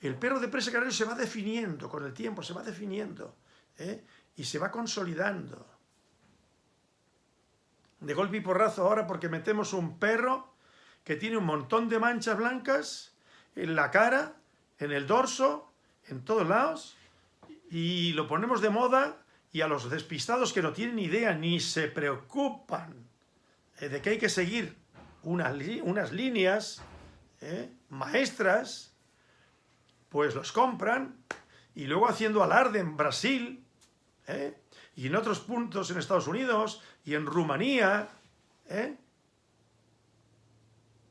Speaker 1: El perro de presa canario se va definiendo con el tiempo, se va definiendo, ¿eh? y se va consolidando. De golpe y porrazo ahora porque metemos un perro que tiene un montón de manchas blancas en la cara, en el dorso, en todos lados y lo ponemos de moda y a los despistados que no tienen idea ni se preocupan eh, de que hay que seguir unas líneas eh, maestras, pues los compran y luego haciendo alarde en Brasil eh, y en otros puntos en Estados Unidos y en Rumanía,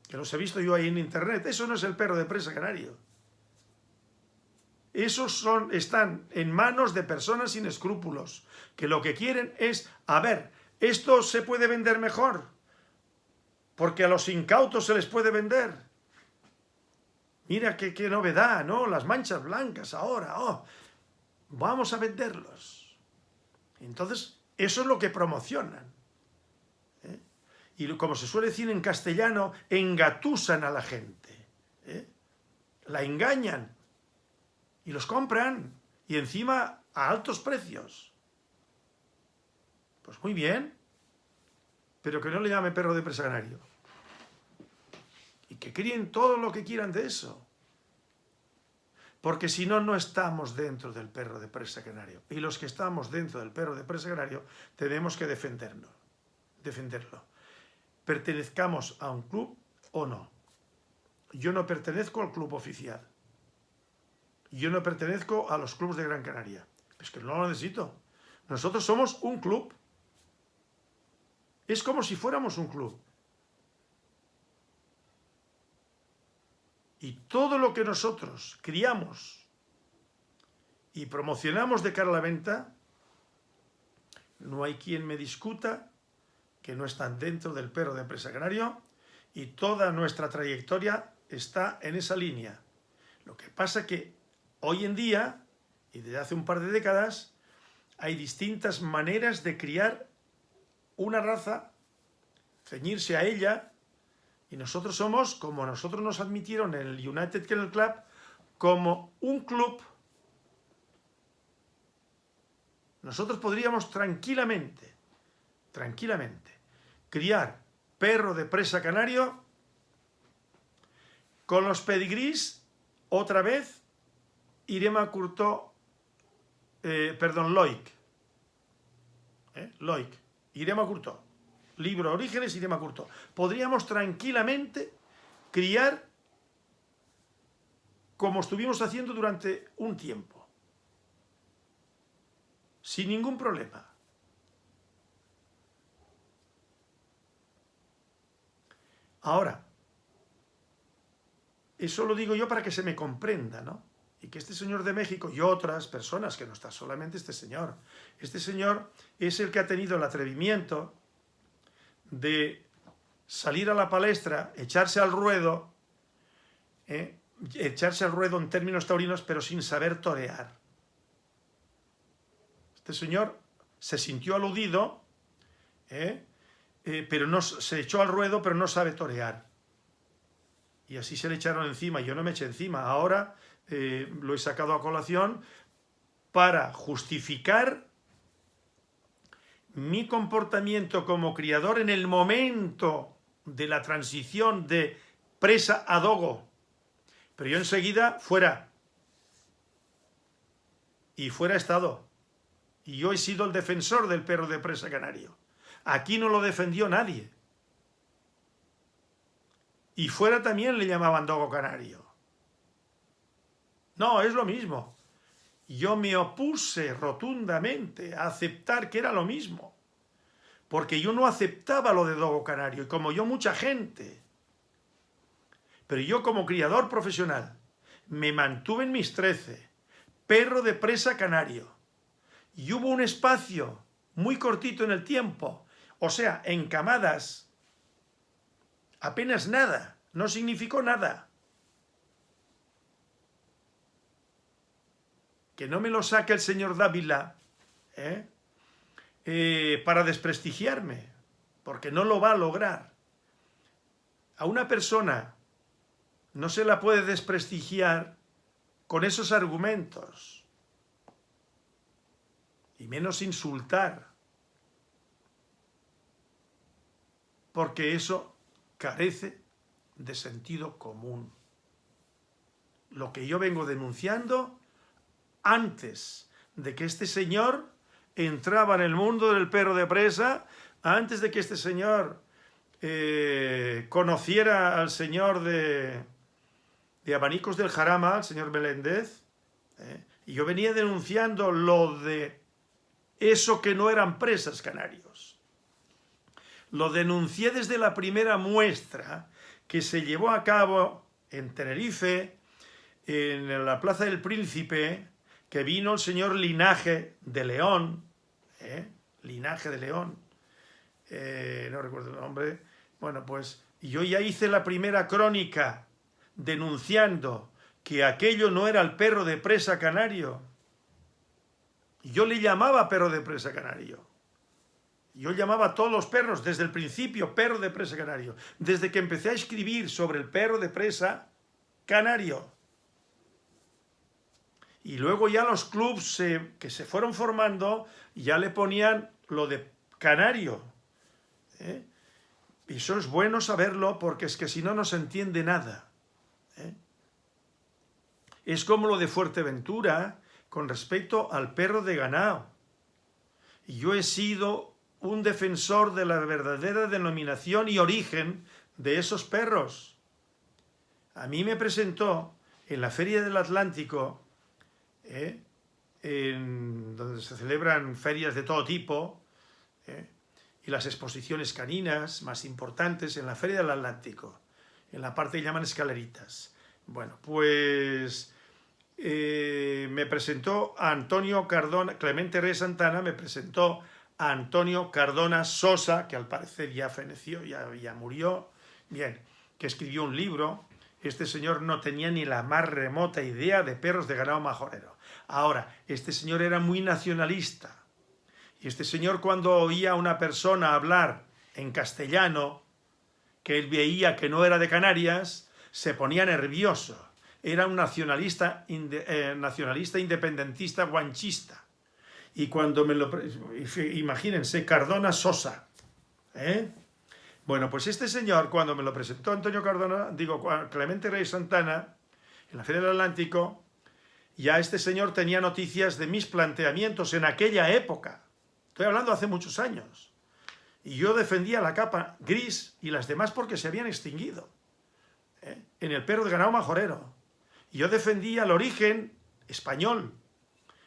Speaker 1: que los he visto yo ahí en internet, eso no es el perro de presa canario. Esos son, están en manos de personas sin escrúpulos, que lo que quieren es, a ver, esto se puede vender mejor, porque a los incautos se les puede vender. Mira qué, novedad, ¿no? Las manchas blancas ahora, oh, vamos a venderlos. Entonces, eso es lo que promocionan. ¿eh? Y como se suele decir en castellano, engatusan a la gente. ¿eh? La engañan y los compran, y encima a altos precios. Pues muy bien, pero que no le llame perro de presa canario. Y que críen todo lo que quieran de eso. Porque si no, no estamos dentro del perro de presa canario. Y los que estamos dentro del perro de presa canario tenemos que defenderlo. defenderlo. Pertenezcamos a un club o no. Yo no pertenezco al club oficial yo no pertenezco a los clubes de Gran Canaria. Es que no lo necesito. Nosotros somos un club. Es como si fuéramos un club. Y todo lo que nosotros criamos y promocionamos de cara a la venta, no hay quien me discuta que no están dentro del perro de empresa canario y toda nuestra trayectoria está en esa línea. Lo que pasa que Hoy en día, y desde hace un par de décadas, hay distintas maneras de criar una raza, ceñirse a ella, y nosotros somos, como nosotros nos admitieron en el United Kennel Club, como un club. Nosotros podríamos tranquilamente, tranquilamente, criar perro de presa canario con los pedigrís otra vez Irema Curto, eh, perdón, Loic. ¿Eh? Loic. Irema Curto. Libro Orígenes, Irema Curto. Podríamos tranquilamente criar como estuvimos haciendo durante un tiempo. Sin ningún problema. Ahora, eso lo digo yo para que se me comprenda, ¿no? Y que este señor de México y otras personas, que no está solamente este señor, este señor es el que ha tenido el atrevimiento de salir a la palestra, echarse al ruedo, ¿eh? echarse al ruedo en términos taurinos, pero sin saber torear. Este señor se sintió aludido, ¿eh? Eh, pero no, se echó al ruedo, pero no sabe torear. Y así se le echaron encima, yo no me eché encima. Ahora eh, lo he sacado a colación para justificar mi comportamiento como criador en el momento de la transición de presa a dogo. Pero yo enseguida fuera. Y fuera estado. Y yo he sido el defensor del perro de presa canario. Aquí no lo defendió nadie. Y fuera también le llamaban dogo canario. No, es lo mismo. Yo me opuse rotundamente a aceptar que era lo mismo. Porque yo no aceptaba lo de dogo canario, y como yo mucha gente. Pero yo como criador profesional me mantuve en mis trece, perro de presa canario. Y hubo un espacio muy cortito en el tiempo, o sea, en camadas, apenas nada, no significó nada. Que no me lo saque el señor Dávila, ¿eh? Eh, para desprestigiarme, porque no lo va a lograr. A una persona no se la puede desprestigiar con esos argumentos, y menos insultar, porque eso carece de sentido común. Lo que yo vengo denunciando antes de que este señor entraba en el mundo del perro de presa, antes de que este señor eh, conociera al señor de, de Abanicos del Jarama, al señor Meléndez, eh, y yo venía denunciando lo de eso que no eran presas canarios. Lo denuncié desde la primera muestra que se llevó a cabo en Tenerife, en la Plaza del Príncipe, que vino el señor Linaje de León, ¿eh? Linaje de León, eh, no recuerdo el nombre, bueno, pues yo ya hice la primera crónica denunciando que aquello no era el perro de presa canario. Yo le llamaba perro de presa canario. Yo llamaba a todos los perros, desde el principio, perro de presa canario. Desde que empecé a escribir sobre el perro de presa canario. Y luego ya los clubs que se fueron formando ya le ponían lo de canario. ¿eh? Y eso es bueno saberlo porque es que si no, no se entiende nada. ¿eh? Es como lo de Fuerteventura con respecto al perro de ganado. Y yo he sido un defensor de la verdadera denominación y origen de esos perros. A mí me presentó en la Feria del Atlántico ¿eh? donde se celebran ferias de todo tipo, ¿eh? y las exposiciones caninas más importantes en la Feria del Atlántico, en la parte que llaman escaleritas. Bueno, pues eh, me presentó Antonio Cardona, Clemente Rey Santana me presentó a Antonio Cardona Sosa, que al parecer ya feneció, ya, ya murió, bien, que escribió un libro, este señor no tenía ni la más remota idea de perros de ganado majorero. Ahora, este señor era muy nacionalista. Y este señor cuando oía a una persona hablar en castellano, que él veía que no era de Canarias, se ponía nervioso. Era un nacionalista, eh, nacionalista independentista guanchista. Y cuando me lo... Imagínense, Cardona Sosa. ¿eh? Bueno, pues este señor, cuando me lo presentó Antonio Cardona, digo, Clemente Rey Santana, en la Feria del Atlántico, ya este señor tenía noticias de mis planteamientos en aquella época. Estoy hablando hace muchos años. Y yo defendía la capa gris y las demás porque se habían extinguido. ¿eh? En el perro de ganado majorero. Y yo defendía el origen español.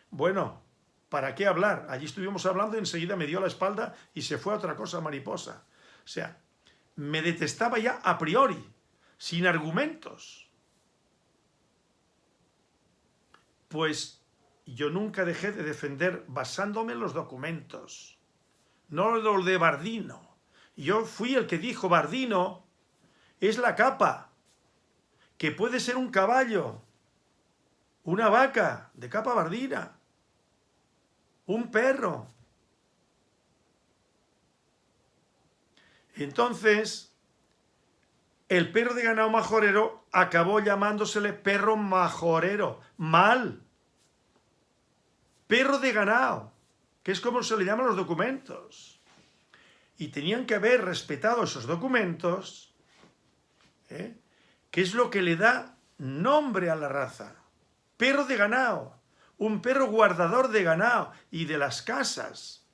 Speaker 1: Bueno, ¿para qué hablar? Allí estuvimos hablando y enseguida me dio la espalda y se fue a otra cosa mariposa. O sea, me detestaba ya a priori, sin argumentos. Pues yo nunca dejé de defender basándome en los documentos, no lo de Bardino. Yo fui el que dijo, Bardino es la capa, que puede ser un caballo, una vaca de capa bardina, un perro. Entonces, el perro de ganado majorero acabó llamándosele perro majorero. Mal perro de ganado, que es como se le llaman los documentos. Y tenían que haber respetado esos documentos, ¿eh? que es lo que le da nombre a la raza. Perro de ganado, un perro guardador de ganado y de las casas,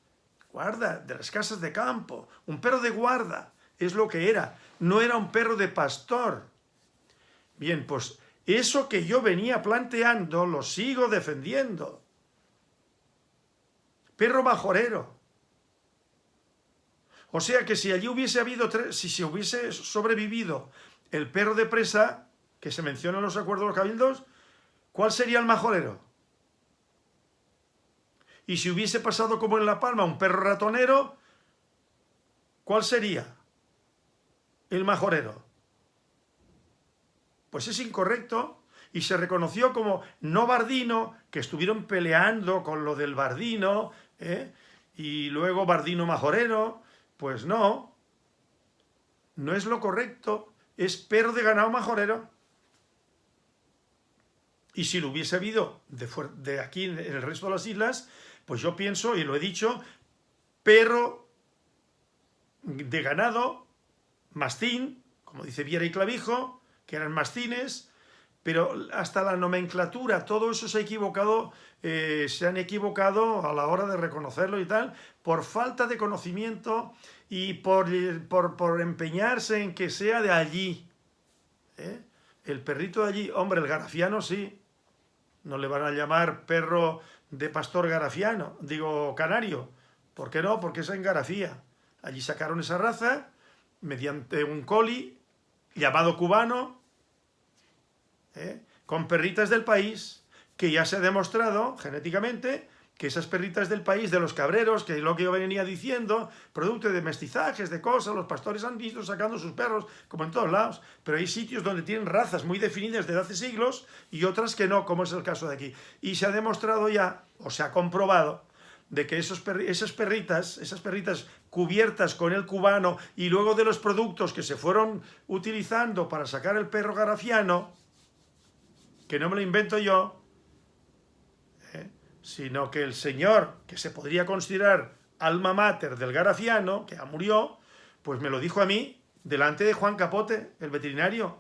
Speaker 1: guarda, de las casas de campo, un perro de guarda, es lo que era, no era un perro de pastor. Bien, pues eso que yo venía planteando lo sigo defendiendo. Perro majorero. O sea que si allí hubiese habido, si se hubiese sobrevivido el perro de presa, que se menciona en los acuerdos de los cabildos, ¿cuál sería el majorero? Y si hubiese pasado como en La Palma un perro ratonero, ¿cuál sería el majorero? Pues es incorrecto y se reconoció como no bardino, que estuvieron peleando con lo del bardino, ¿eh? y luego bardino majorero, pues no, no es lo correcto, es perro de ganado majorero. Y si lo hubiese habido de, de aquí en el resto de las islas, pues yo pienso, y lo he dicho, perro de ganado, mastín, como dice Viera y Clavijo, que eran mastines, pero hasta la nomenclatura, todo eso se ha equivocado, eh, se han equivocado a la hora de reconocerlo y tal, por falta de conocimiento y por, por, empeñarse en que sea de allí. ¿eh? El perrito de allí, hombre, el garafiano sí, no le van a llamar perro de pastor garafiano, digo canario. ¿Por qué no? Porque es en Garafía. Allí sacaron esa raza mediante un coli llamado cubano, ¿eh? con perritas del país, que ya se ha demostrado genéticamente que esas perritas del país, de los cabreros, que es lo que yo venía diciendo, producto de mestizajes, de cosas, los pastores han visto sacando sus perros, como en todos lados, pero hay sitios donde tienen razas muy definidas desde hace siglos y otras que no, como es el caso de aquí. Y se ha demostrado ya, o se ha comprobado, de que esos esas perritas, esas perritas cubiertas con el cubano y luego de los productos que se fueron utilizando para sacar el perro garafiano, que no me lo invento yo, sino que el señor, que se podría considerar alma mater del garafiano, que ya murió, pues me lo dijo a mí, delante de Juan Capote, el veterinario.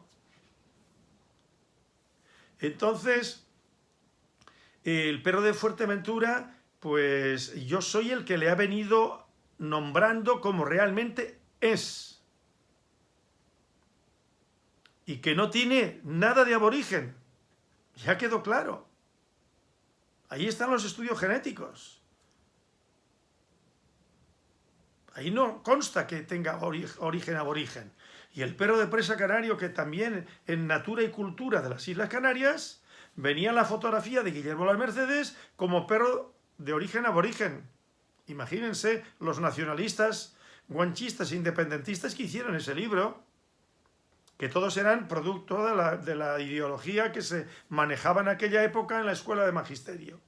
Speaker 1: Entonces, el perro de Fuerteventura, pues yo soy el que le ha venido nombrando como realmente es. Y que no tiene nada de aborigen. Ya quedó claro. Ahí están los estudios genéticos. Ahí no consta que tenga origen aborigen. Y el perro de presa canario, que también en Natura y Cultura de las Islas Canarias, venía la fotografía de Guillermo Las Mercedes como perro de origen aborigen. Imagínense los nacionalistas, guanchistas e independentistas que hicieron ese libro que todos eran producto de la, ideología que se manejaba en aquella época en la escuela de magisterio.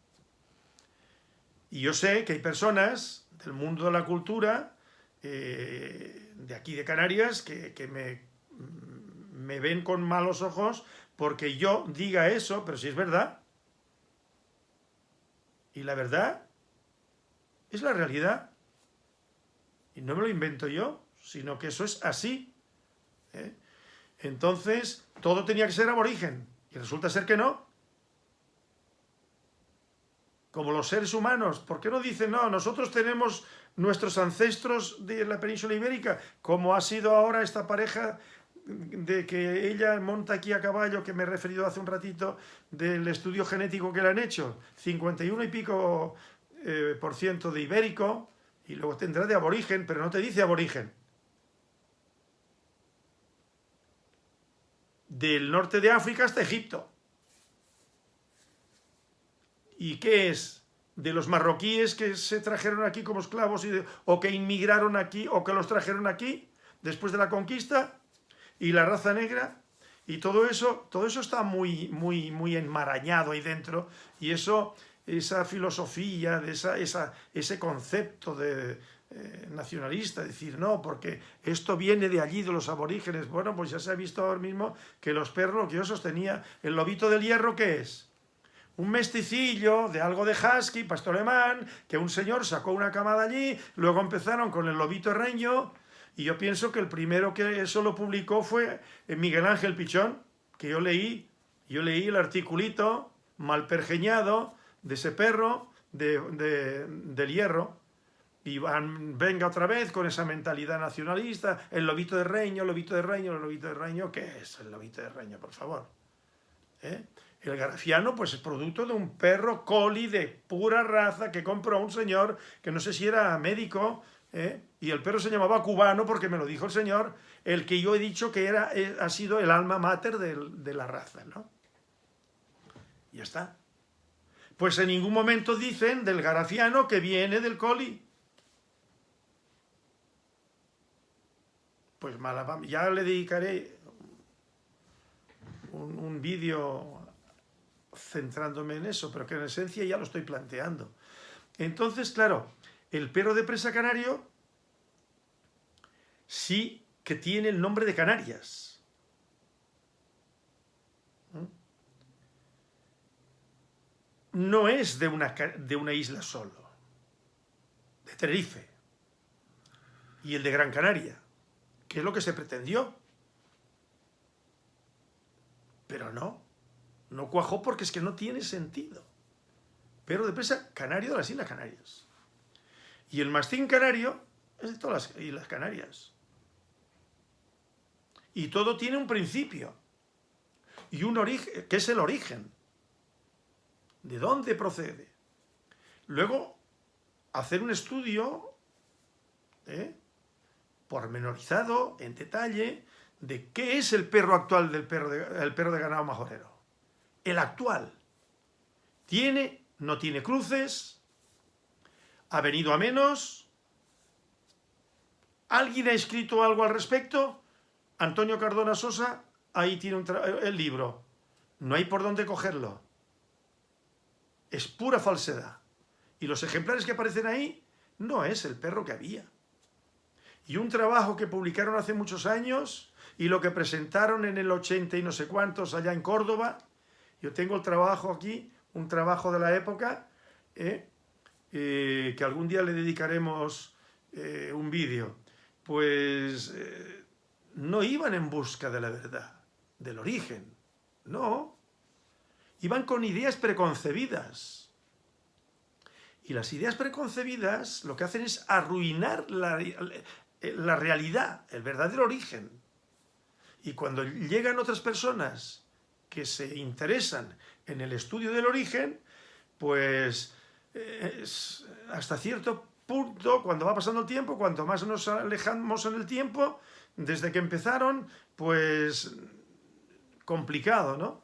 Speaker 1: Y yo sé que hay personas del mundo de la cultura, eh, de aquí de Canarias, que, me, me ven con malos ojos porque yo diga eso, pero si es verdad. Y la verdad es la realidad. Y no me lo invento yo, sino que eso es así. ¿eh? Entonces, todo tenía que ser aborigen. Y resulta ser que no. Como los seres humanos. ¿Por qué no dicen, no, nosotros tenemos nuestros ancestros de la península ibérica, como ha sido ahora esta pareja de que ella monta aquí a caballo, que me he referido hace un ratito, del estudio genético que le han hecho, 51 y pico eh, por ciento de ibérico, y luego tendrá de aborigen, pero no te dice aborigen. Del norte de África hasta Egipto. ¿Y qué es? De los marroquíes que se trajeron aquí como esclavos o que inmigraron aquí o que los trajeron aquí después de la conquista y la raza negra y todo eso, todo eso está muy, muy, muy enmarañado ahí dentro y eso, esa filosofía, de esa, esa, ese concepto de, eh, nacionalista, decir, no, porque esto viene de allí, de los aborígenes. Bueno, pues ya se ha visto ahora mismo que los perros, que yo sostenía, el lobito del hierro, ¿qué es? Un mesticillo de algo de husky, pastor alemán, que un señor sacó una camada allí, luego empezaron con el lobito reño, y yo pienso que el primero que eso lo publicó fue eh, Miguel Ángel Pichón, que yo leí, yo leí el articulito mal pergeñado de ese perro del hierro, y van, venga otra vez con esa mentalidad nacionalista, el lobito de reño, el lobito de reño, el lobito de reño, ¿qué es el lobito de reño, por favor? ¿Eh? El graciano, pues es producto de un perro coli de pura raza que compró un señor que no sé si era médico, ¿eh? y el perro se llamaba cubano porque me lo dijo el señor, el que yo he dicho que era, eh, ha sido el alma mater de, de la raza, ¿no? Ya está. Pues en ningún momento dicen del garaciano que viene del coli. Ya le dedicaré un, vídeo centrándome en eso, pero que en esencia ya lo estoy planteando. Entonces, claro, el perro de presa canario sí que tiene el nombre de Canarias. No es de una, de una isla solo, de Tenerife y el de Gran Canaria que es lo que se pretendió. Pero no, no cuajó porque es que no tiene sentido. Pero de presa, canario de las Islas Canarias. Y el mastín canario es de todas las Islas Canarias. Y todo tiene un principio. Y un origen, que es el origen. ¿De dónde procede? Luego, hacer un estudio ¿eh? Pormenorizado, en detalle, de qué es el perro actual del perro de, perro de ganado majorero. El actual. Tiene, no tiene cruces, ha venido a menos, ¿alguien ha escrito algo al respecto? Antonio Cardona Sosa, ahí tiene el libro. No hay por dónde cogerlo. Es pura falsedad. Y los ejemplares que aparecen ahí no es el perro que había y un trabajo que publicaron hace muchos años y lo que presentaron en el 80 y no sé cuántos allá en Córdoba. Yo tengo el trabajo aquí, un trabajo de la época, ¿eh? Eh, que algún día le dedicaremos eh, un vídeo. Pues no iban en busca de la verdad, del origen, no. Iban con ideas preconcebidas. Y las ideas preconcebidas lo que hacen es arruinar la, la realidad, el verdadero origen. Y cuando llegan otras personas que se interesan en el estudio del origen, pues hasta cierto punto, cuando va pasando el tiempo, cuanto más nos alejamos en el tiempo, desde que empezaron, pues complicado, ¿no?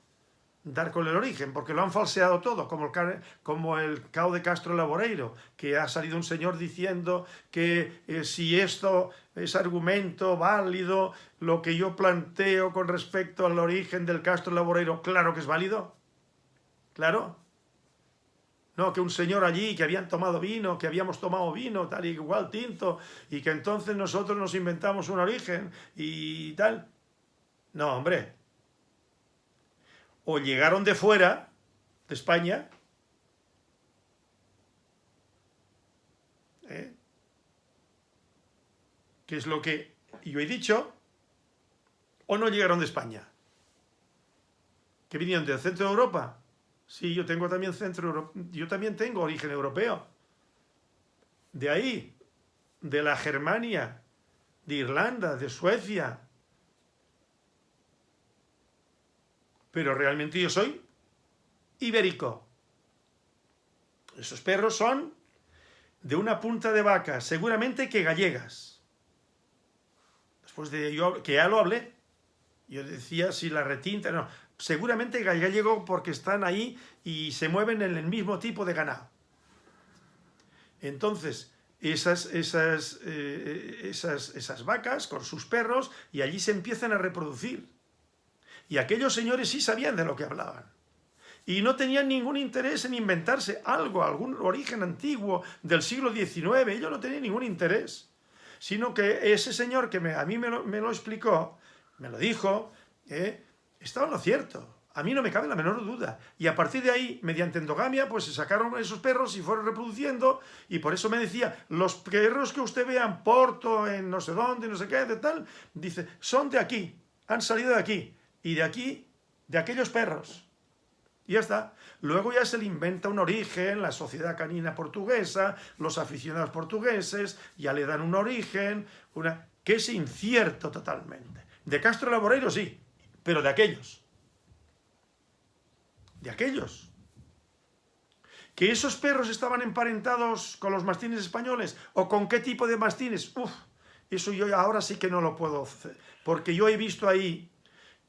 Speaker 1: Dar con el origen, porque lo han falseado todo, como el, como el cao de Castro Laboreiro, que ha salido un señor diciendo que eh, si esto es argumento válido, lo que yo planteo con respecto al origen del Castro Laboreiro, claro que es válido, claro. No, que un señor allí, que habían tomado vino, que habíamos tomado vino, tal y igual tinto, y que entonces nosotros nos inventamos un origen y tal. No, hombre, o llegaron de fuera, de España, ¿eh? que es lo que yo he dicho, o no llegaron de España. ¿Que vinieron del centro de Europa? Sí, yo tengo también centro yo también tengo origen europeo. De ahí, de la Germania, de Irlanda, de Suecia, pero realmente yo soy ibérico. Esos perros son de una punta de vaca, seguramente que gallegas. Después de yo, que ya lo hablé, yo decía si la retinta, no, seguramente gallego porque están ahí y se mueven en el mismo tipo de ganado. Entonces, esas, esas, eh, esas, esas vacas con sus perros y allí se empiezan a reproducir. Y aquellos señores sí sabían de lo que hablaban. Y no tenían ningún interés en inventarse algo, algún origen antiguo del siglo XIX. Ellos no tenían ningún interés. Sino que ese señor que a mí me lo, explicó, me lo dijo, eh, estaba en lo cierto. A mí no me cabe la menor duda. Y a partir de ahí, mediante endogamia, pues se sacaron esos perros y fueron reproduciendo. Y por eso me decía, los perros que usted vea en Porto, en no sé dónde, no sé qué, de tal, dice, son de aquí, han salido de aquí y de aquí, de aquellos perros. Y ya está. Luego ya se le inventa un origen, la sociedad canina portuguesa, los aficionados portugueses, ya le dan un origen, una que es incierto totalmente. De Castro Laboreiro sí, pero de aquellos. De aquellos. ¿Que esos perros estaban emparentados con los mastines españoles? ¿O con qué tipo de mastines? Uf, eso yo ahora sí que no lo puedo hacer. Porque yo he visto ahí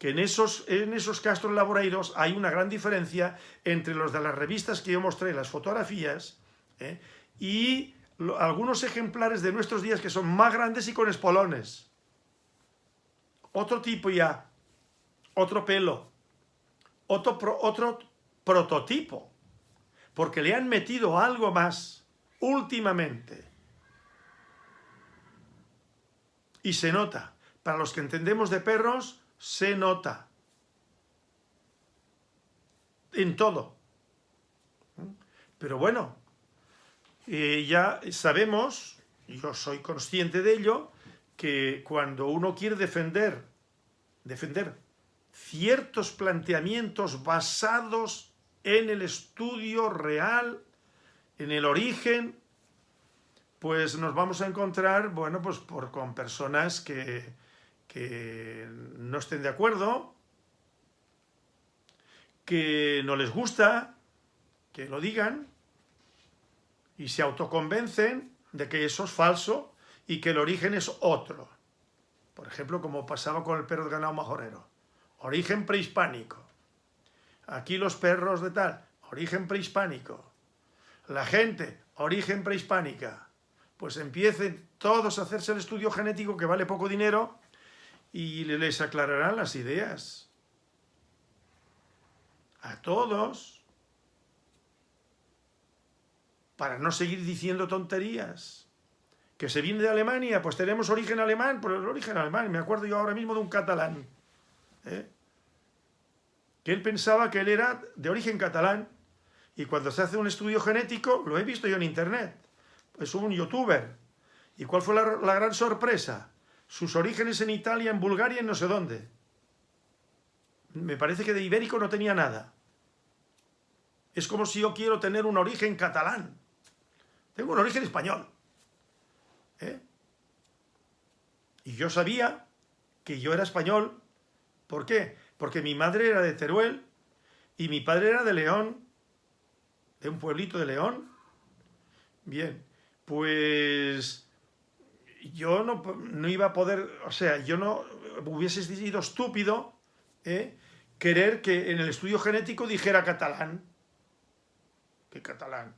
Speaker 1: que en esos, en esos castros laboreiros hay una gran diferencia entre los de las revistas que yo mostré, las fotografías, ¿eh? y algunos ejemplares de nuestros días que son más grandes y con espolones. Otro tipo ya, otro pelo, otro, otro prototipo, porque le han metido algo más últimamente. Y se nota, para los que entendemos de perros, se nota. En todo. Pero bueno, eh, ya sabemos, yo soy consciente de ello, que cuando uno quiere defender, defender ciertos planteamientos basados en el estudio real, en el origen, pues nos vamos a encontrar, bueno, pues por, con personas que, que no estén de acuerdo, que no les gusta, que lo digan y se autoconvencen de que eso es falso y que el origen es otro. Por ejemplo, como pasaba con el perro de ganado majorero. Origen prehispánico. Aquí los perros de tal, origen prehispánico. La gente, origen prehispánica. Pues empiecen todos a hacerse el estudio genético que vale poco dinero y les aclararán las ideas. A todos. Para no seguir diciendo tonterías. Que se viene de Alemania, pues tenemos origen alemán, pero el origen alemán, me acuerdo yo ahora mismo de un catalán. ¿eh? Que él pensaba que él era de origen catalán. Y cuando se hace un estudio genético, lo he visto yo en internet, es un youtuber. ¿Y cuál fue la gran sorpresa? Sus orígenes en Italia, en Bulgaria, en no sé dónde. Me parece que de ibérico no tenía nada. Es como si yo quiero tener un origen catalán. Tengo un origen español. ¿eh? Y yo sabía que yo era español. ¿Por qué? Porque mi madre era de Teruel y mi padre era de León, de un pueblito de León. Bien, pues yo no, no, iba a poder, o sea, yo no hubiese sido estúpido ¿eh? querer que en el estudio genético dijera catalán. ¿Qué catalán?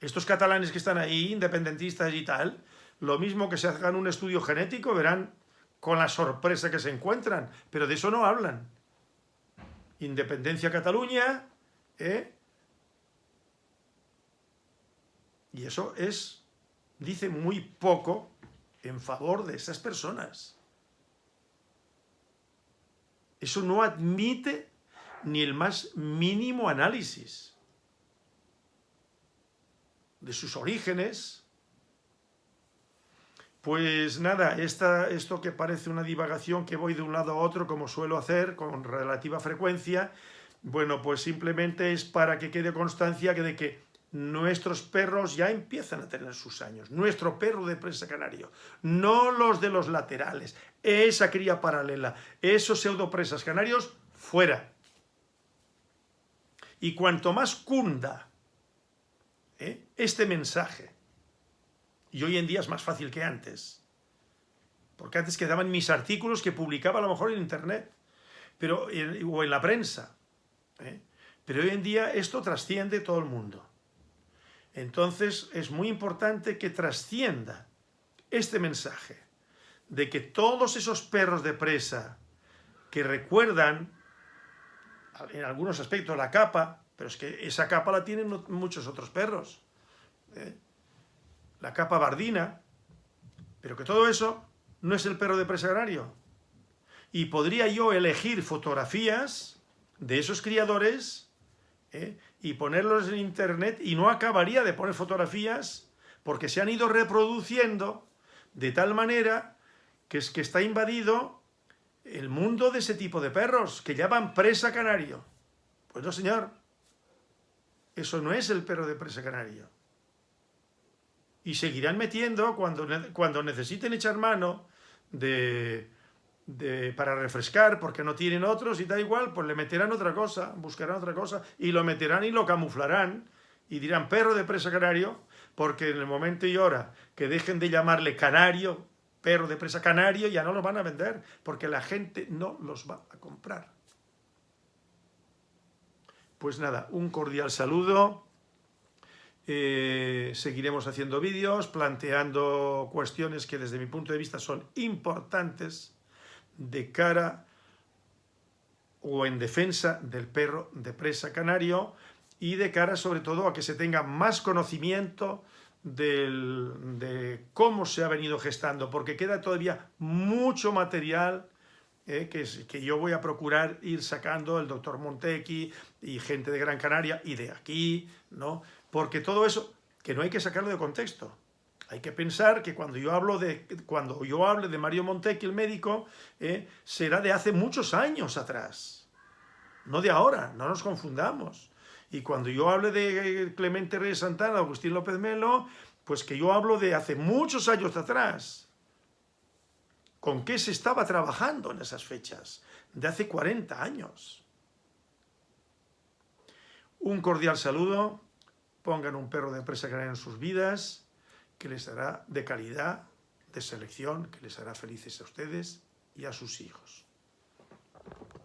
Speaker 1: Estos catalanes que están ahí, independentistas y tal, lo mismo que se hagan un estudio genético, verán con la sorpresa que se encuentran, pero de eso no hablan. Independencia Cataluña, ¿eh? Y eso es, dice muy poco en favor de esas personas. Eso no admite ni el más mínimo análisis de sus orígenes. Pues nada, esta, esto que parece una divagación que voy de un lado a otro como suelo hacer con relativa frecuencia, bueno, pues simplemente es para que quede constancia de que nuestros perros ya empiezan a tener sus años. Nuestro perro de presa canario, no los de los laterales, esa cría paralela, esos pseudopresas canarios, fuera. Y cuanto más cunda ¿eh? este mensaje, y hoy en día es más fácil que antes, porque antes quedaban mis artículos que publicaba a lo mejor en internet, pero, o en la prensa, ¿eh? pero hoy en día esto trasciende todo el mundo. Entonces es muy importante que trascienda este mensaje de que todos esos perros de presa que recuerdan en algunos aspectos la capa, pero es que esa capa la tienen muchos otros perros. ¿eh? La capa bardina, pero que todo eso no es el perro de presa agrario. Y podría yo elegir fotografías de esos criadores ¿eh? y ponerlos en internet y no acabaría de poner fotografías porque se han ido reproduciendo de tal manera que es que está invadido el mundo de ese tipo de perros que llaman presa canario. Pues no, señor. Eso no es el perro de presa canario. Y seguirán metiendo cuando, cuando necesiten echar mano de, para refrescar porque no tienen otros y da igual, pues le meterán otra cosa, buscarán otra cosa y lo meterán y lo camuflarán y dirán perro de presa canario porque en el momento y hora que dejen de llamarle canario, perro de presa canario, ya no lo van a vender porque la gente no los va a comprar. Pues nada, un cordial saludo. Eh, seguiremos haciendo vídeos, planteando cuestiones que desde mi punto de vista son importantes de cara o en defensa del perro de presa canario y de cara sobre todo a que se tenga más conocimiento de cómo se ha venido gestando, porque queda todavía mucho material eh, que, que, yo voy a procurar ir sacando el doctor Montequi y gente de Gran Canaria y de aquí, ¿no? Porque todo eso, que no hay que sacarlo de contexto. Hay que pensar que cuando yo hablo de, cuando yo hable de Mario Montequi, el médico, eh, será de hace muchos años atrás, no de ahora, no nos confundamos. Y cuando yo hable de Clemente Reyes Santana, Agustín López Melo, pues que yo hablo de hace muchos años atrás, ¿Con qué se estaba trabajando en esas fechas? De hace 40 años. Un cordial saludo, pongan un perro de presa canaria en sus vidas, que les hará de calidad, de selección, que les hará felices a ustedes y a sus hijos.